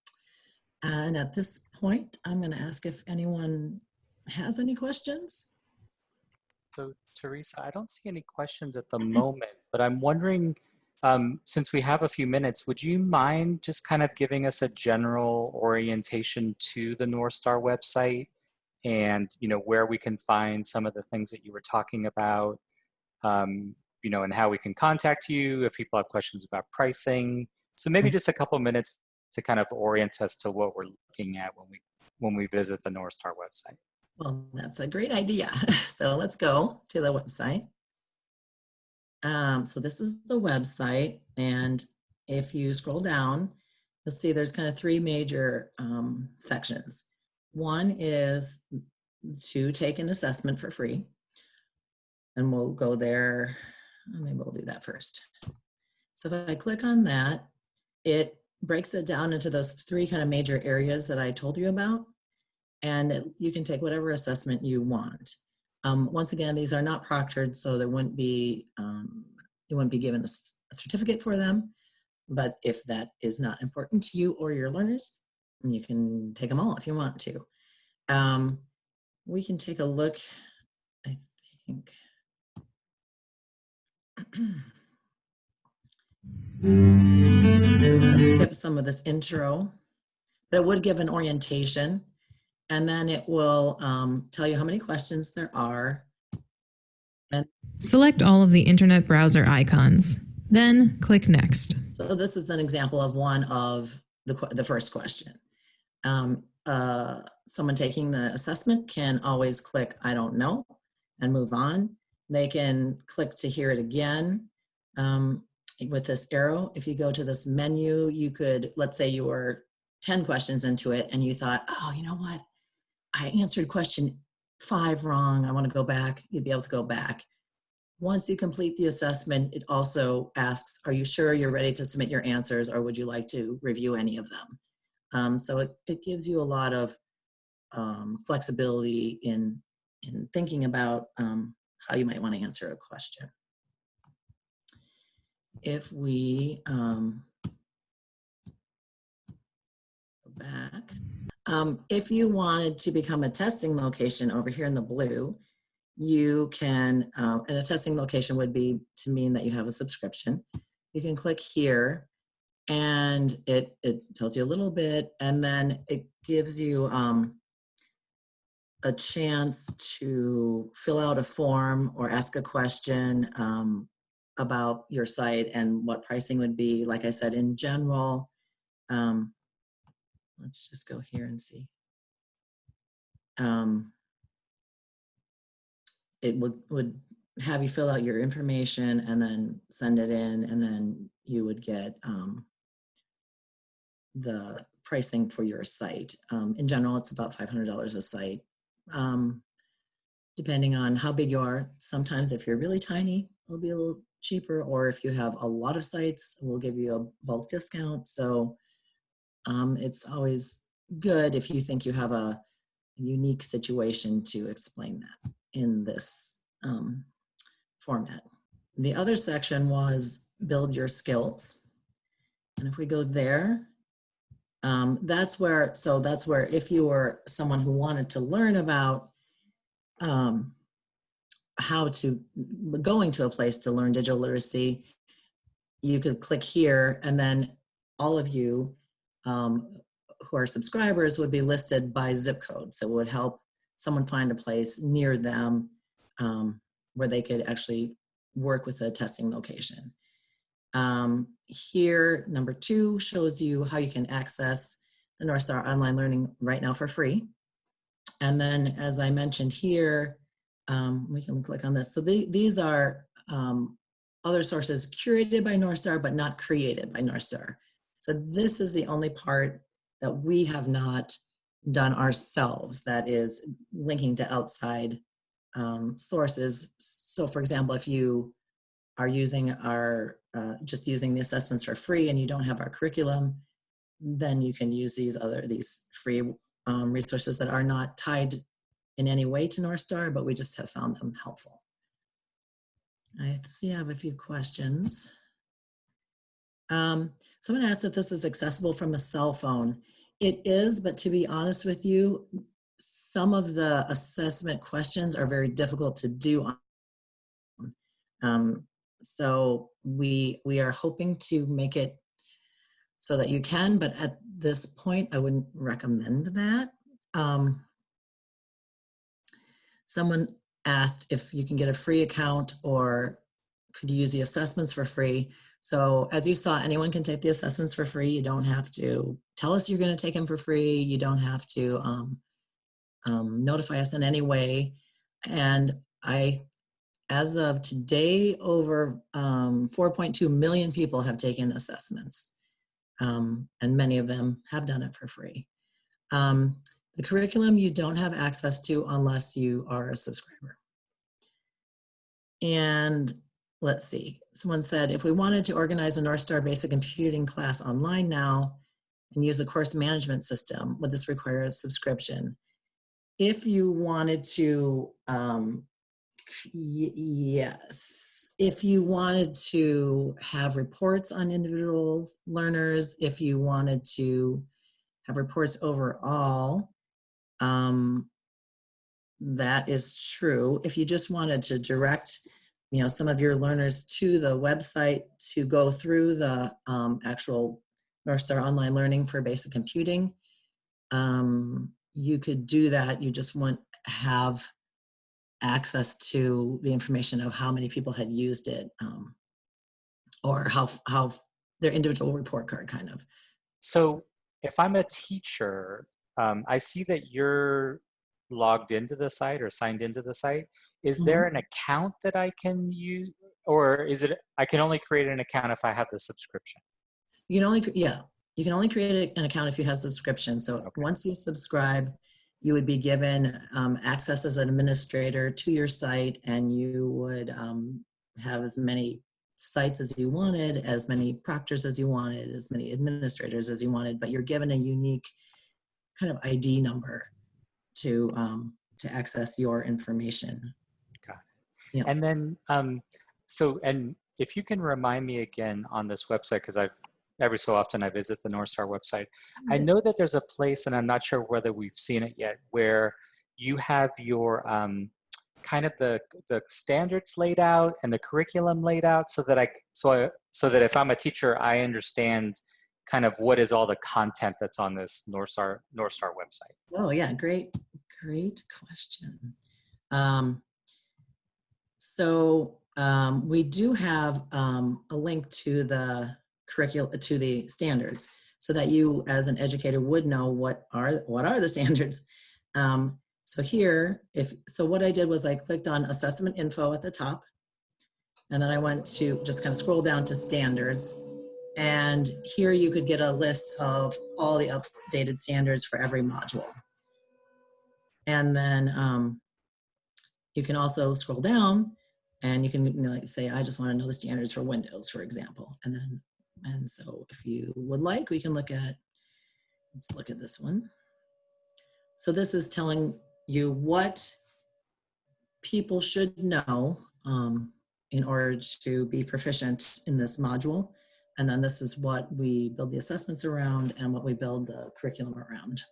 And at this point, I'm going to ask if anyone has any questions. So Teresa, I don't see any questions at the moment, but I'm wondering, um, since we have a few minutes, would you mind just kind of giving us a general orientation to the Northstar website and, you know, where we can find some of the things that you were talking about, um, you know, and how we can contact you if people have questions about pricing. So maybe just a couple minutes to kind of orient us to what we're looking at when we when we visit the Northstar website. Well, that's a great idea. So let's go to the website. Um, so this is the website, and if you scroll down, you'll see there's kind of three major um, sections. One is to take an assessment for free, and we'll go there. Maybe we'll do that first. So if I click on that, it breaks it down into those three kind of major areas that I told you about and you can take whatever assessment you want. Um, once again, these are not proctored, so there wouldn't be, um, you wouldn't be given a certificate for them. But if that is not important to you or your learners, you can take them all if you want to. Um, we can take a look, I think. I'm gonna skip some of this intro, but it would give an orientation. And then it will um, tell you how many questions there are. Select all of the internet browser icons. Then click Next. So this is an example of one of the, the first question. Um, uh, someone taking the assessment can always click, I don't know, and move on. They can click to hear it again. Um, with this arrow, if you go to this menu, you could, let's say you were 10 questions into it and you thought, oh, you know what? I answered question five wrong. I want to go back. You'd be able to go back. Once you complete the assessment, it also asks, are you sure you're ready to submit your answers or would you like to review any of them? Um, so it, it gives you a lot of um, flexibility in, in thinking about um, how you might want to answer a question. If we um, go back, um, if you wanted to become a testing location over here in the blue, you can, uh, and a testing location would be to mean that you have a subscription. You can click here and it, it tells you a little bit and then it gives you um, a chance to fill out a form or ask a question um, about your site and what pricing would be. Like I said, in general, um, let's just go here and see. Um, it would, would have you fill out your information and then send it in and then you would get um, the pricing for your site. Um, in general, it's about $500 a site. Um, depending on how big you are, sometimes if you're really tiny, it'll be a little cheaper, or if you have a lot of sites, we'll give you a bulk discount. So um, it's always good if you think you have a unique situation to explain that in this um, format. The other section was build your skills. And if we go there, um, that's where, so that's where if you were someone who wanted to learn about um, how to, going to a place to learn digital literacy, you could click here and then all of you um, who are subscribers would be listed by zip code. So it would help someone find a place near them um, where they could actually work with a testing location. Um, here, number two shows you how you can access the Northstar Online Learning right now for free. And then, as I mentioned here, um, we can click on this. So the, these are um, other sources curated by Northstar, but not created by Northstar. So this is the only part that we have not done ourselves that is linking to outside um, sources. So for example, if you are using our, uh, just using the assessments for free and you don't have our curriculum, then you can use these other, these free um, resources that are not tied in any way to Northstar, but we just have found them helpful. I see I have a few questions. Um, someone asked if this is accessible from a cell phone. It is, but to be honest with you, some of the assessment questions are very difficult to do. On, um, so we we are hoping to make it so that you can, but at this point, I wouldn't recommend that. Um, someone asked if you can get a free account or could you use the assessments for free. So as you saw, anyone can take the assessments for free. You don't have to tell us you're going to take them for free. You don't have to um, um, notify us in any way. And I, as of today, over um, 4.2 million people have taken assessments. Um, and many of them have done it for free. Um, the curriculum you don't have access to unless you are a subscriber. And let's see, someone said, if we wanted to organize a Northstar Basic Computing class online now and use a course management system, would this require a subscription? If you wanted to, um, yes, if you wanted to have reports on individual learners, if you wanted to have reports overall, um, that is true. If you just wanted to direct, you know, some of your learners to the website to go through the um, actual Northstar Online Learning for Basic Computing, um, you could do that. You just wouldn't have access to the information of how many people had used it um, or how, how their individual report card kind of. So if I'm a teacher um, I see that you're logged into the site or signed into the site. Is Mm-hmm. there an account that I can use, or is it I can only create an account if I have the subscription? You can only, yeah, you can only create an account if you have subscription. So Okay. once you subscribe, you would be given um, access as an administrator to your site and you would um, have as many sites as you wanted, as many proctors as you wanted, as many administrators as you wanted, but you're given a unique kind of ID number to, um, to access your information. Yeah. And then, um, so, and if you can remind me again on this website, because I've every so often I visit the Northstar website. I know that there's a place, and I'm not sure whether we've seen it yet, where you have your um, kind of the the standards laid out and the curriculum laid out, so that I so I, so that if I'm a teacher, I understand kind of what is all the content that's on this Northstar North Star website. Oh yeah, great, great question. Um, so um, we do have um, a link to the curriculum to the standards, so that you, as an educator, would know what are what are the standards. Um, so here, if so, what I did was I clicked on assessment info at the top, and then I went to just kind of scroll down to standards, and here you could get a list of all the updated standards for every module. And then um, you can also scroll down and you can you know, like say, I just want to know the standards for Windows, for example. And then, and so if you would like, we can look at, let's look at this one. So this is telling you what people should know um, in order to be proficient in this module. And then this is what we build the assessments around and what we build the curriculum around.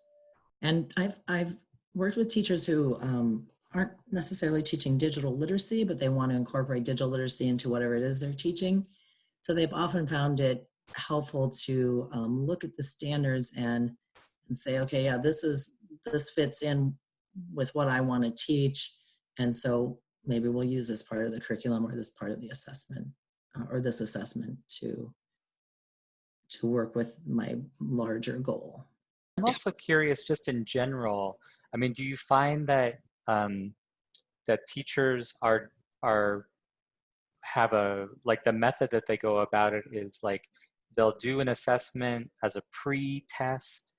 And I've, I've worked with teachers who um, aren't necessarily teaching digital literacy, but they want to incorporate digital literacy into whatever it is they're teaching. So they've often found it helpful to um, look at the standards and, and say, okay, yeah, this is this fits in with what I want to teach, and so maybe we'll use this part of the curriculum or this part of the assessment uh, or this assessment to to work with my larger goal. I'm also curious, just in general. I mean, do you find that um, that teachers are are have a like the method that they go about it is like they'll do an assessment as a pre-test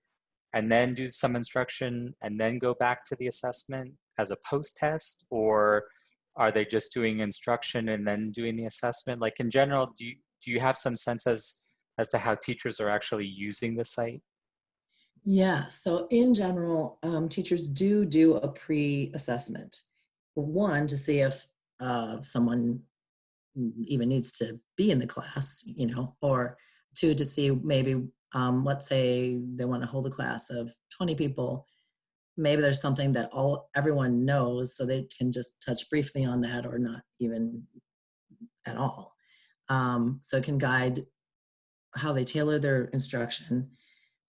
and then do some instruction and then go back to the assessment as a post-test? Or are they just doing instruction and then doing the assessment? Like in general do you do you have some sense as as to how teachers are actually using the site Yeah, so in general, um, teachers do do a pre-assessment. One, to see if uh, someone even needs to be in the class, you know, or two, to see maybe, um, let's say they want to hold a class of 20 people. Maybe there's something that all everyone knows, so they can just touch briefly on that or not even at all. Um, so it can guide how they tailor their instruction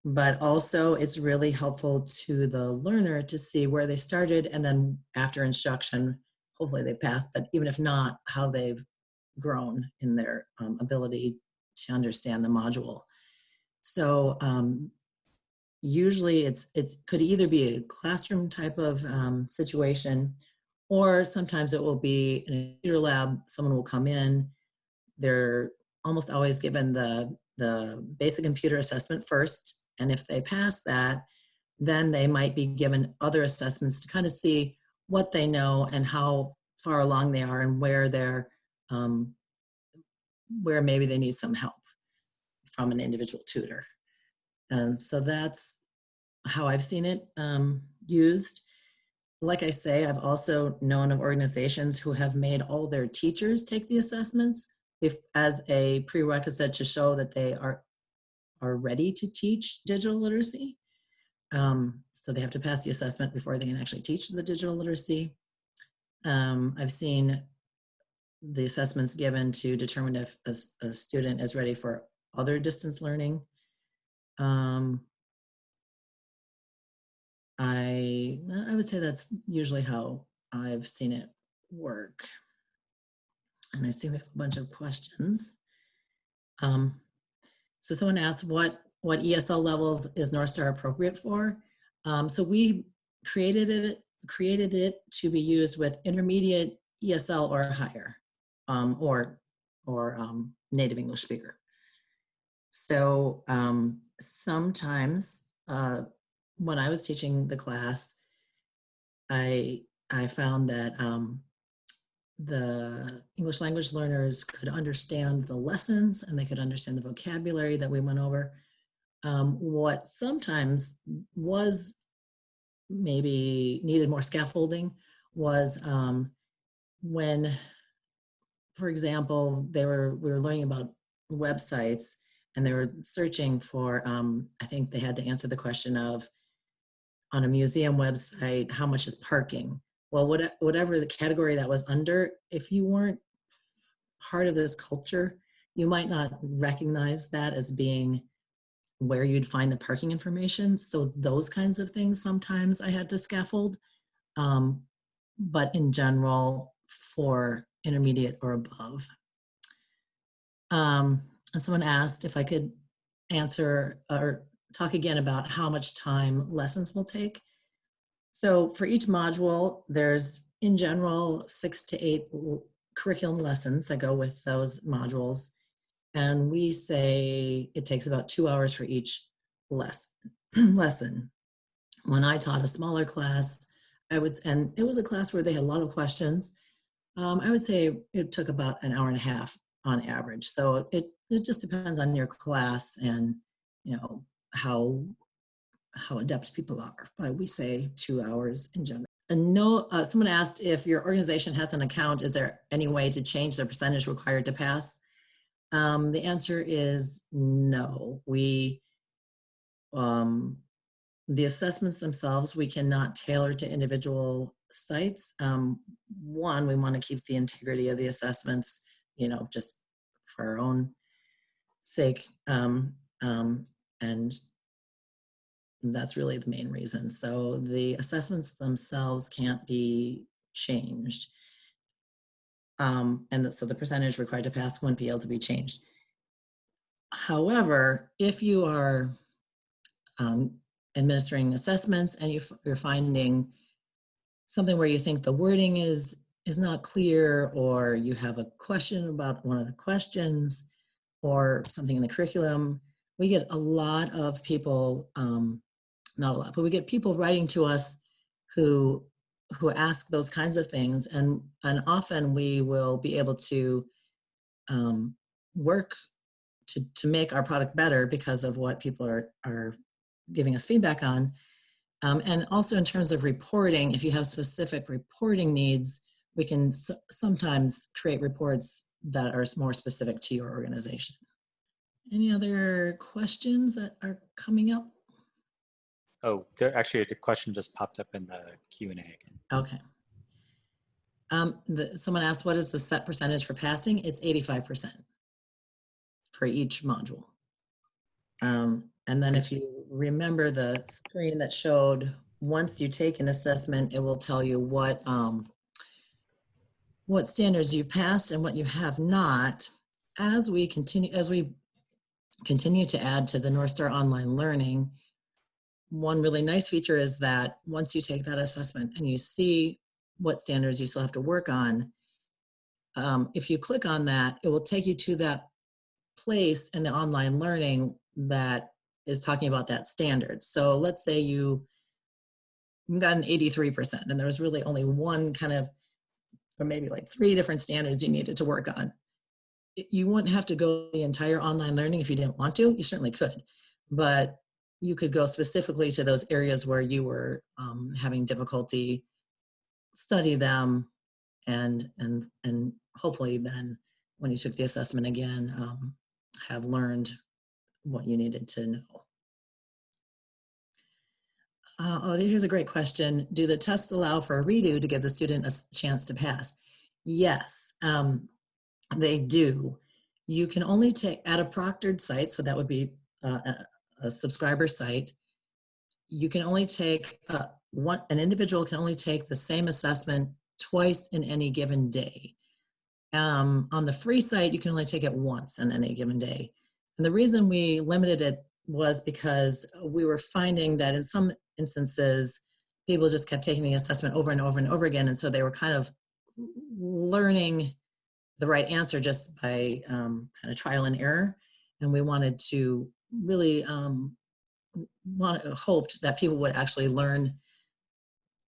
but also it's really helpful to the learner to see where they started and then after instruction hopefully they've passed but even if not how they've grown in their um, ability to understand the module. So um, usually it's it could either be a classroom type of um, situation or sometimes it will be in a computer lab someone will come in they're almost always given the the basic computer assessment first and if they pass that, then they might be given other assessments to kind of see what they know and how far along they are and where they're, um, where maybe they need some help from an individual tutor. Um, so that's how I've seen it um, used. Like I say, I've also known of organizations who have made all their teachers take the assessments if as a prerequisite to show that they are are ready to teach digital literacy. Um, so they have to pass the assessment before they can actually teach the digital literacy. Um, I've seen the assessments given to determine if a, a student is ready for other distance learning. Um, I, I would say that's usually how I've seen it work. And I see we have a bunch of questions. Um, so someone asked what, what ESL levels is Northstar appropriate for? Um, so we created it, created it to be used with intermediate ESL or higher, um, or, or um, native English speaker. So um, sometimes uh, when I was teaching the class, I, I found that um, the English language learners could understand the lessons and they could understand the vocabulary that we went over. Um, what sometimes was maybe needed more scaffolding was um, when, for example, they were we were learning about websites and they were searching for. Um, I think they had to answer the question of on a museum website, how much is parking? Well, what, whatever the category that was under, if you weren't part of this culture, you might not recognize that as being where you'd find the parking information. So those kinds of things sometimes I had to scaffold. Um, but in general, for intermediate or above. Um, and someone asked if I could answer or talk again about how much time lessons will take. So for each module, there's in general six to eight curriculum lessons that go with those modules. And we say it takes about two hours for each lesson. lesson. When I taught a smaller class, I would, and it was a class where they had a lot of questions. Um, I would say it took about an hour and a half on average. So it, it just depends on your class and, you know, how how adept people are, but we say two hours in general. And no, uh, someone asked if your organization has an account, is there any way to change the percentage required to pass? Um, the answer is no. We, um, the assessments themselves, we cannot tailor to individual sites. Um, one, we want to keep the integrity of the assessments, you know, just for our own sake. Um, um, and that's really the main reason. So the assessments themselves can't be changed. Um, and the- so the percentage required to pass wouldn't be able to be changed. However, if you are um, administering assessments and you, you're finding something where you think the wording is is not clear or you have a question about one of the questions or something in the curriculum we get a lot of people um, not a lot but we get people writing to us who who ask those kinds of things and and often we will be able to um, work to to make our product better because of what people are are giving us feedback on um, and also in terms of reporting, if you have specific reporting needs, we can sometimes create reports that are more specific to your organization. Any other questions that are coming up? Oh, there actually a question just popped up in the Q and A again. Okay. Um, the, someone asked, what is the set percentage for passing? It's 85% for each module. Um, and then if you remember the screen that showed, once you take an assessment, it will tell you what, um, what standards you've passed and what you have not. As we continue, as we continue to add to the Northstar Online Learning, one really nice feature is that once you take that assessment and you see what standards you still have to work on, um, if you click on that, it will take you to that place in the online learning that is talking about that standard. So let's say you got an 83% and there was really only one kind of, or maybe like three different standards you needed to work on. You wouldn't have to go the entire online learning if you didn't want to. You certainly could, but you could go specifically to those areas where you were um, having difficulty, study them, and and and hopefully then when you took the assessment again, um, have learned what you needed to know. Uh, oh, here's a great question. Do the tests allow for a redo to give the student a chance to pass? Yes, um, they do. You can only take, at a proctored site, so that would be uh, a, subscriber site, you can only take, uh, one, an individual can only take the same assessment twice in any given day. Um, on the free site, you can only take it once in any given day. And the reason we limited it was because we were finding that in some instances, people just kept taking the assessment over and over and over again. And so they were kind of learning the right answer just by um, kind of trial and error. And we wanted to really um, want, hoped that people would actually learn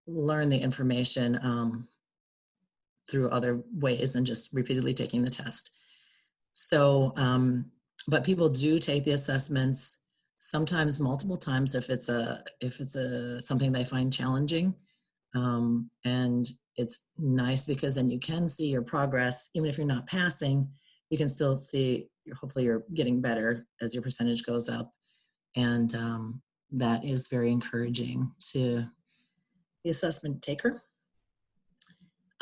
learn the information um, through other ways than just repeatedly taking the test. So, um, but people do take the assessments sometimes multiple times if it's a if it's a something they find challenging um, and it's nice because then you can see your progress even if you're not passing you can still see hopefully you're getting better as your percentage goes up. And um, that is very encouraging to the assessment taker.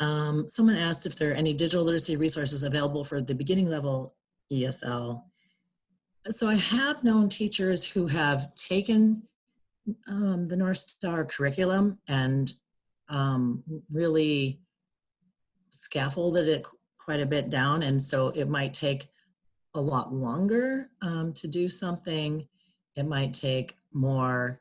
Um, someone asked if there are any digital literacy resources available for the beginning level esl so I have known teachers who have taken um, the Northstar curriculum and um, really scaffolded it quite a bit down. And so it might take a lot longer um, to do something. It might take more.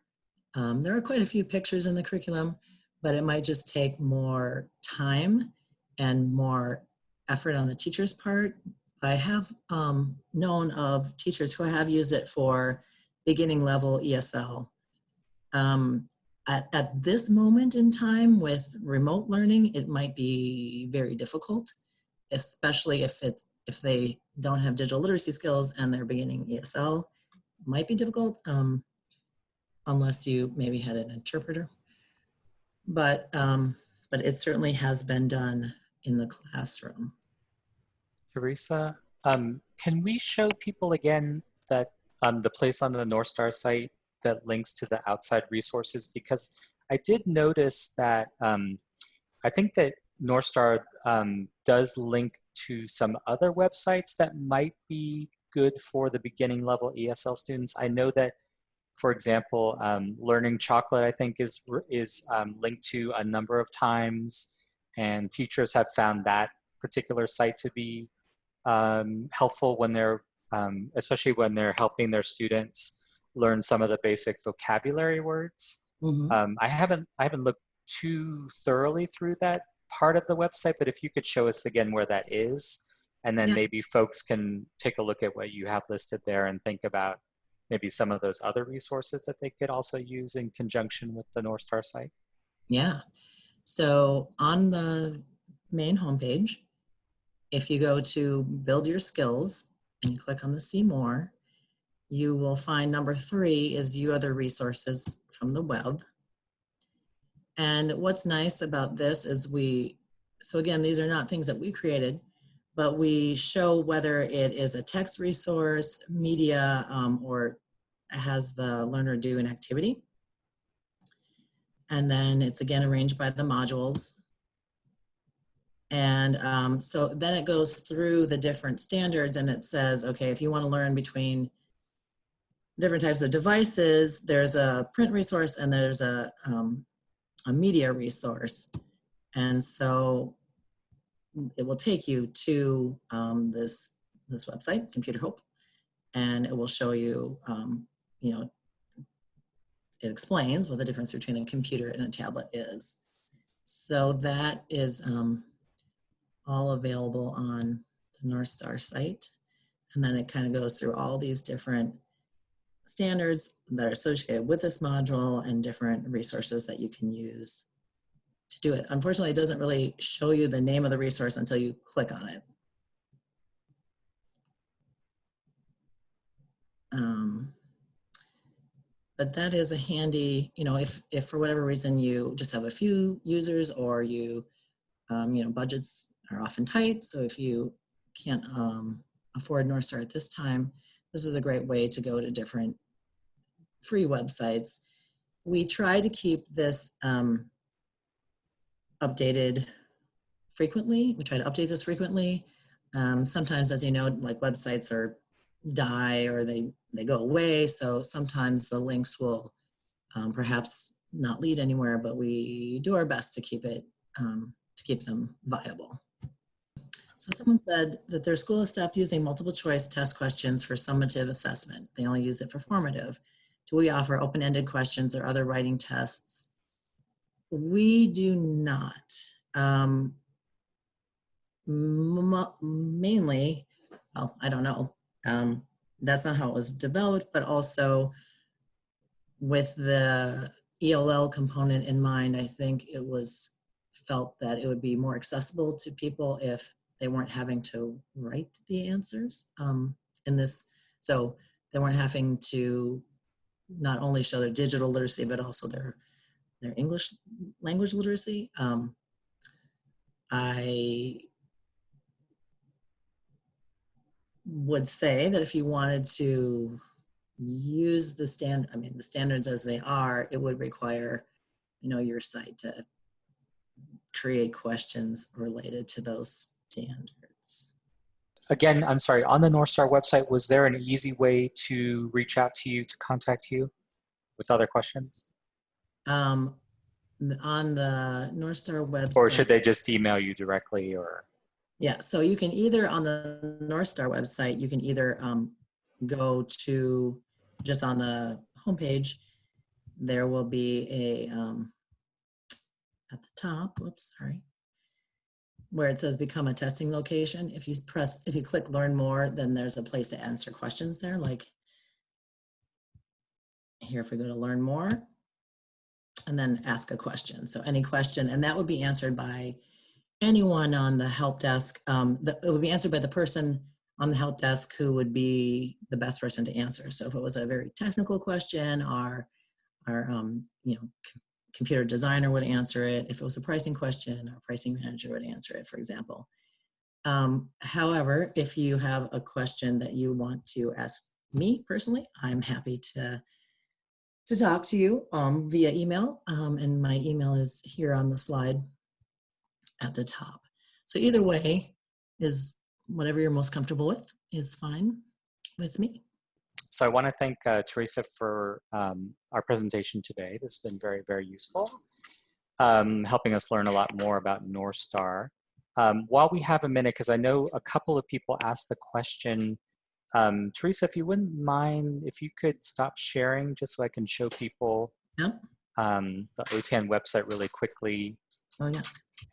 Um, there are quite a few pictures in the curriculum, but it might just take more time and more effort on the teacher's part I have um, known of teachers who have used it for beginning level ESL. Um, at, at this moment in time with remote learning, it might be very difficult, especially if it's if they don't have digital literacy skills and they're beginning ESL. Might be difficult um, unless you maybe had an interpreter. But um, but it certainly has been done in the classroom. Teresa, um, can we show people again that um, the place on the Northstar site that links to the outside resources? Because I did notice that um, I think that Northstar um, does link to some other websites that might be good for the beginning level ESL students. I know that, for example, um, Learning Chocolate, I think, is, is um, linked to a number of times, and teachers have found that particular site to be um, helpful when they're, um, especially when they're helping their students learn some of the basic vocabulary words. Mhm. Um, I haven't I haven't looked too thoroughly through that part of the website, but if you could show us again where that is, and then Yeah. maybe folks can take a look at what you have listed there and think about maybe some of those other resources that they could also use in conjunction with the Northstar site. Yeah. So on the main homepage, if you go to build your skills and you click on the see more, you will find number three is view other resources from the web. And what's nice about this is we, so again, these are not things that we created, but we show whether it is a text resource, media, um, or has the learner do an activity. And then it's again arranged by the modules. And um, so then it goes through the different standards and it says, okay, if you want to learn between different types of devices, there's a print resource and there's a, um, a media resource. And so it will take you to um, this, this website, Computer Hope, and it will show you, um, you know, it explains what the difference between a computer and a tablet is. So that is um, all available on the Northstar site. And then it kind of goes through all these different standards that are associated with this module and different resources that you can use to do it. Unfortunately, it doesn't really show you the name of the resource until you click on it. Um, but that is a handy, you know, if, if for whatever reason you just have a few users or you, um, you know, budgets are often tight. So if you can't um, afford Northstar at this time, this is a great way to go to different free websites. We try to keep this um, updated frequently. We try to update this frequently. Um, sometimes, as you know, like websites are die or they they go away. So sometimes the links will um, perhaps not lead anywhere, but we do our best to keep it um, to keep them viable. So someone said that their school has stopped using multiple choice test questions for summative assessment. They only use it for formative. Do we offer open-ended questions or other writing tests? We do not. Um, mainly, well, I don't know. Um, that's not how it was developed, but also with the ELL component in mind, I think it was felt that it would be more accessible to people if they weren't having to write the answers um, in this. So they weren't having to not only show their digital literacy, but also their their English language literacy. Um, I would say that if you wanted to use the stand, I mean, the standards as they are, it would require, you know, your site to create questions related to those standards. Again, I'm sorry, on the Northstar website, was there an easy way to reach out to you, to contact you with other questions? Um, on the Northstar website. Or should they just email you directly or? Yeah, so you can either on the Northstar website, you can either um, go to just on the homepage, there will be a um, at the top, whoops, sorry, where it says become a testing location. If you press, if you click learn more, then there's a place to answer questions there. Like here, if we go to learn more and then ask a question. So any question, and that would be answered by anyone on the help desk. Um, the, it would be answered by the person on the help desk who would be the best person to answer. So if it was a very technical question, our, our um, you know, computer designer would answer it. If it was a pricing question, our pricing manager would answer it, for example. Um, however, if you have a question that you want to ask me personally, I'm happy to to talk to you um, via email, um, and my email is here on the slide at the top. So either way is whatever you're most comfortable with is fine with me. So I want to thank uh, Teresa for um, our presentation today. This has been very, very useful, um, helping us learn a lot more about Northstar. Um, while we have a minute, because I know a couple of people asked the question, um, Teresa, if you wouldn't mind, if you could stop sharing just so I can show people Yep. um, the OTAN website really quickly Oh yeah.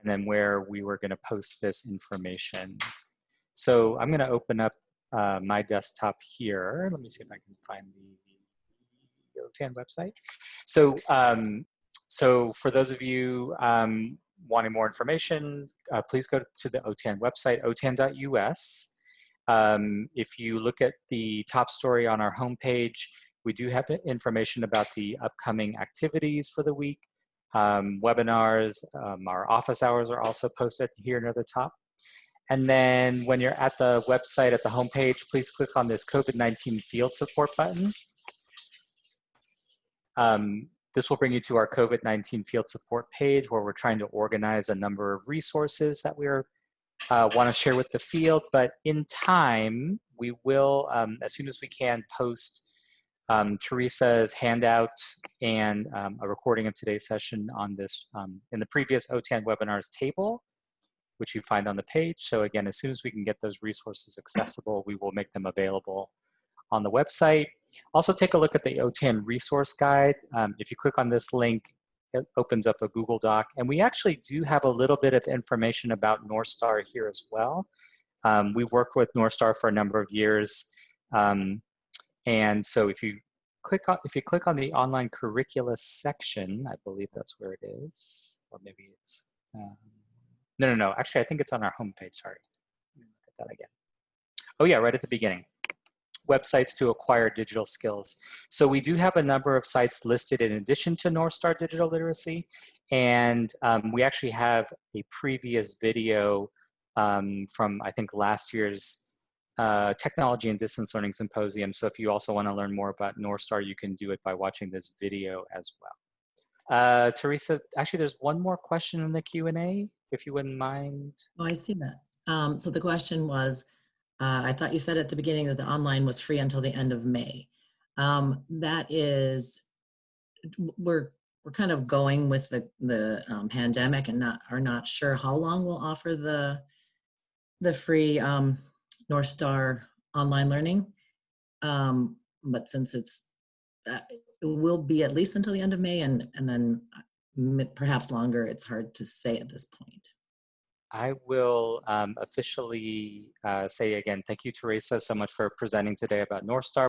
and then where we were going to post this information. So I'm going to open up uh, my desktop here. Let me see if I can find the OTAN website. So, um, so for those of you um, wanting more information, uh, please go to the OTAN website, otan.us. Um, if you look at the top story on our homepage, we do have information about the upcoming activities for the week. Um, webinars, um, our office hours are also posted here near the top. And then when you're at the website at the homepage, please click on this COVID-19 field support button. Um, this will bring you to our COVID-19 field support page where we're trying to organize a number of resources that we uh, want to share with the field. But in time, we will, um, as soon as we can, post um, Teresa's handout and um, a recording of today's session on this um, in the previous OTAN webinars table, which you find on the page. So again, as soon as we can get those resources accessible, we will make them available on the website. Also take a look at the OTAN resource guide. Um, if you click on this link, it opens up a Google Doc. And we actually do have a little bit of information about Northstar here as well. Um, we've worked with Northstar for a number of years. Um, and so if you click on, if you click on the online curricula section, I believe that's where it is, or maybe it's, um, no, no, no, actually I think it's on our homepage, sorry. Look at that again. Oh yeah, right at the beginning. Websites to acquire digital skills. So we do have a number of sites listed in addition to Northstar Digital Literacy. And um, we actually have a previous video um, from, I think, last year's uh, Technology and Distance Learning Symposium. So if you also want to learn more about Northstar, you can do it by watching this video as well. Uh, Teresa, actually, there's one more question in the Q&A, if you wouldn't mind. Oh, I see that. Um, so the question was, uh, I thought you said at the beginning that the online was free until the end of May. Um, that is, we're we're kind of going with the the um, pandemic and not are not sure how long we'll offer the the free um, Northstar online learning. Um, but since it's uh, it will be at least until the end of May and and then uh, perhaps longer, it's hard to say at this point. I will um, officially uh, say again, thank you, Teresa, so much for presenting today about Northstar.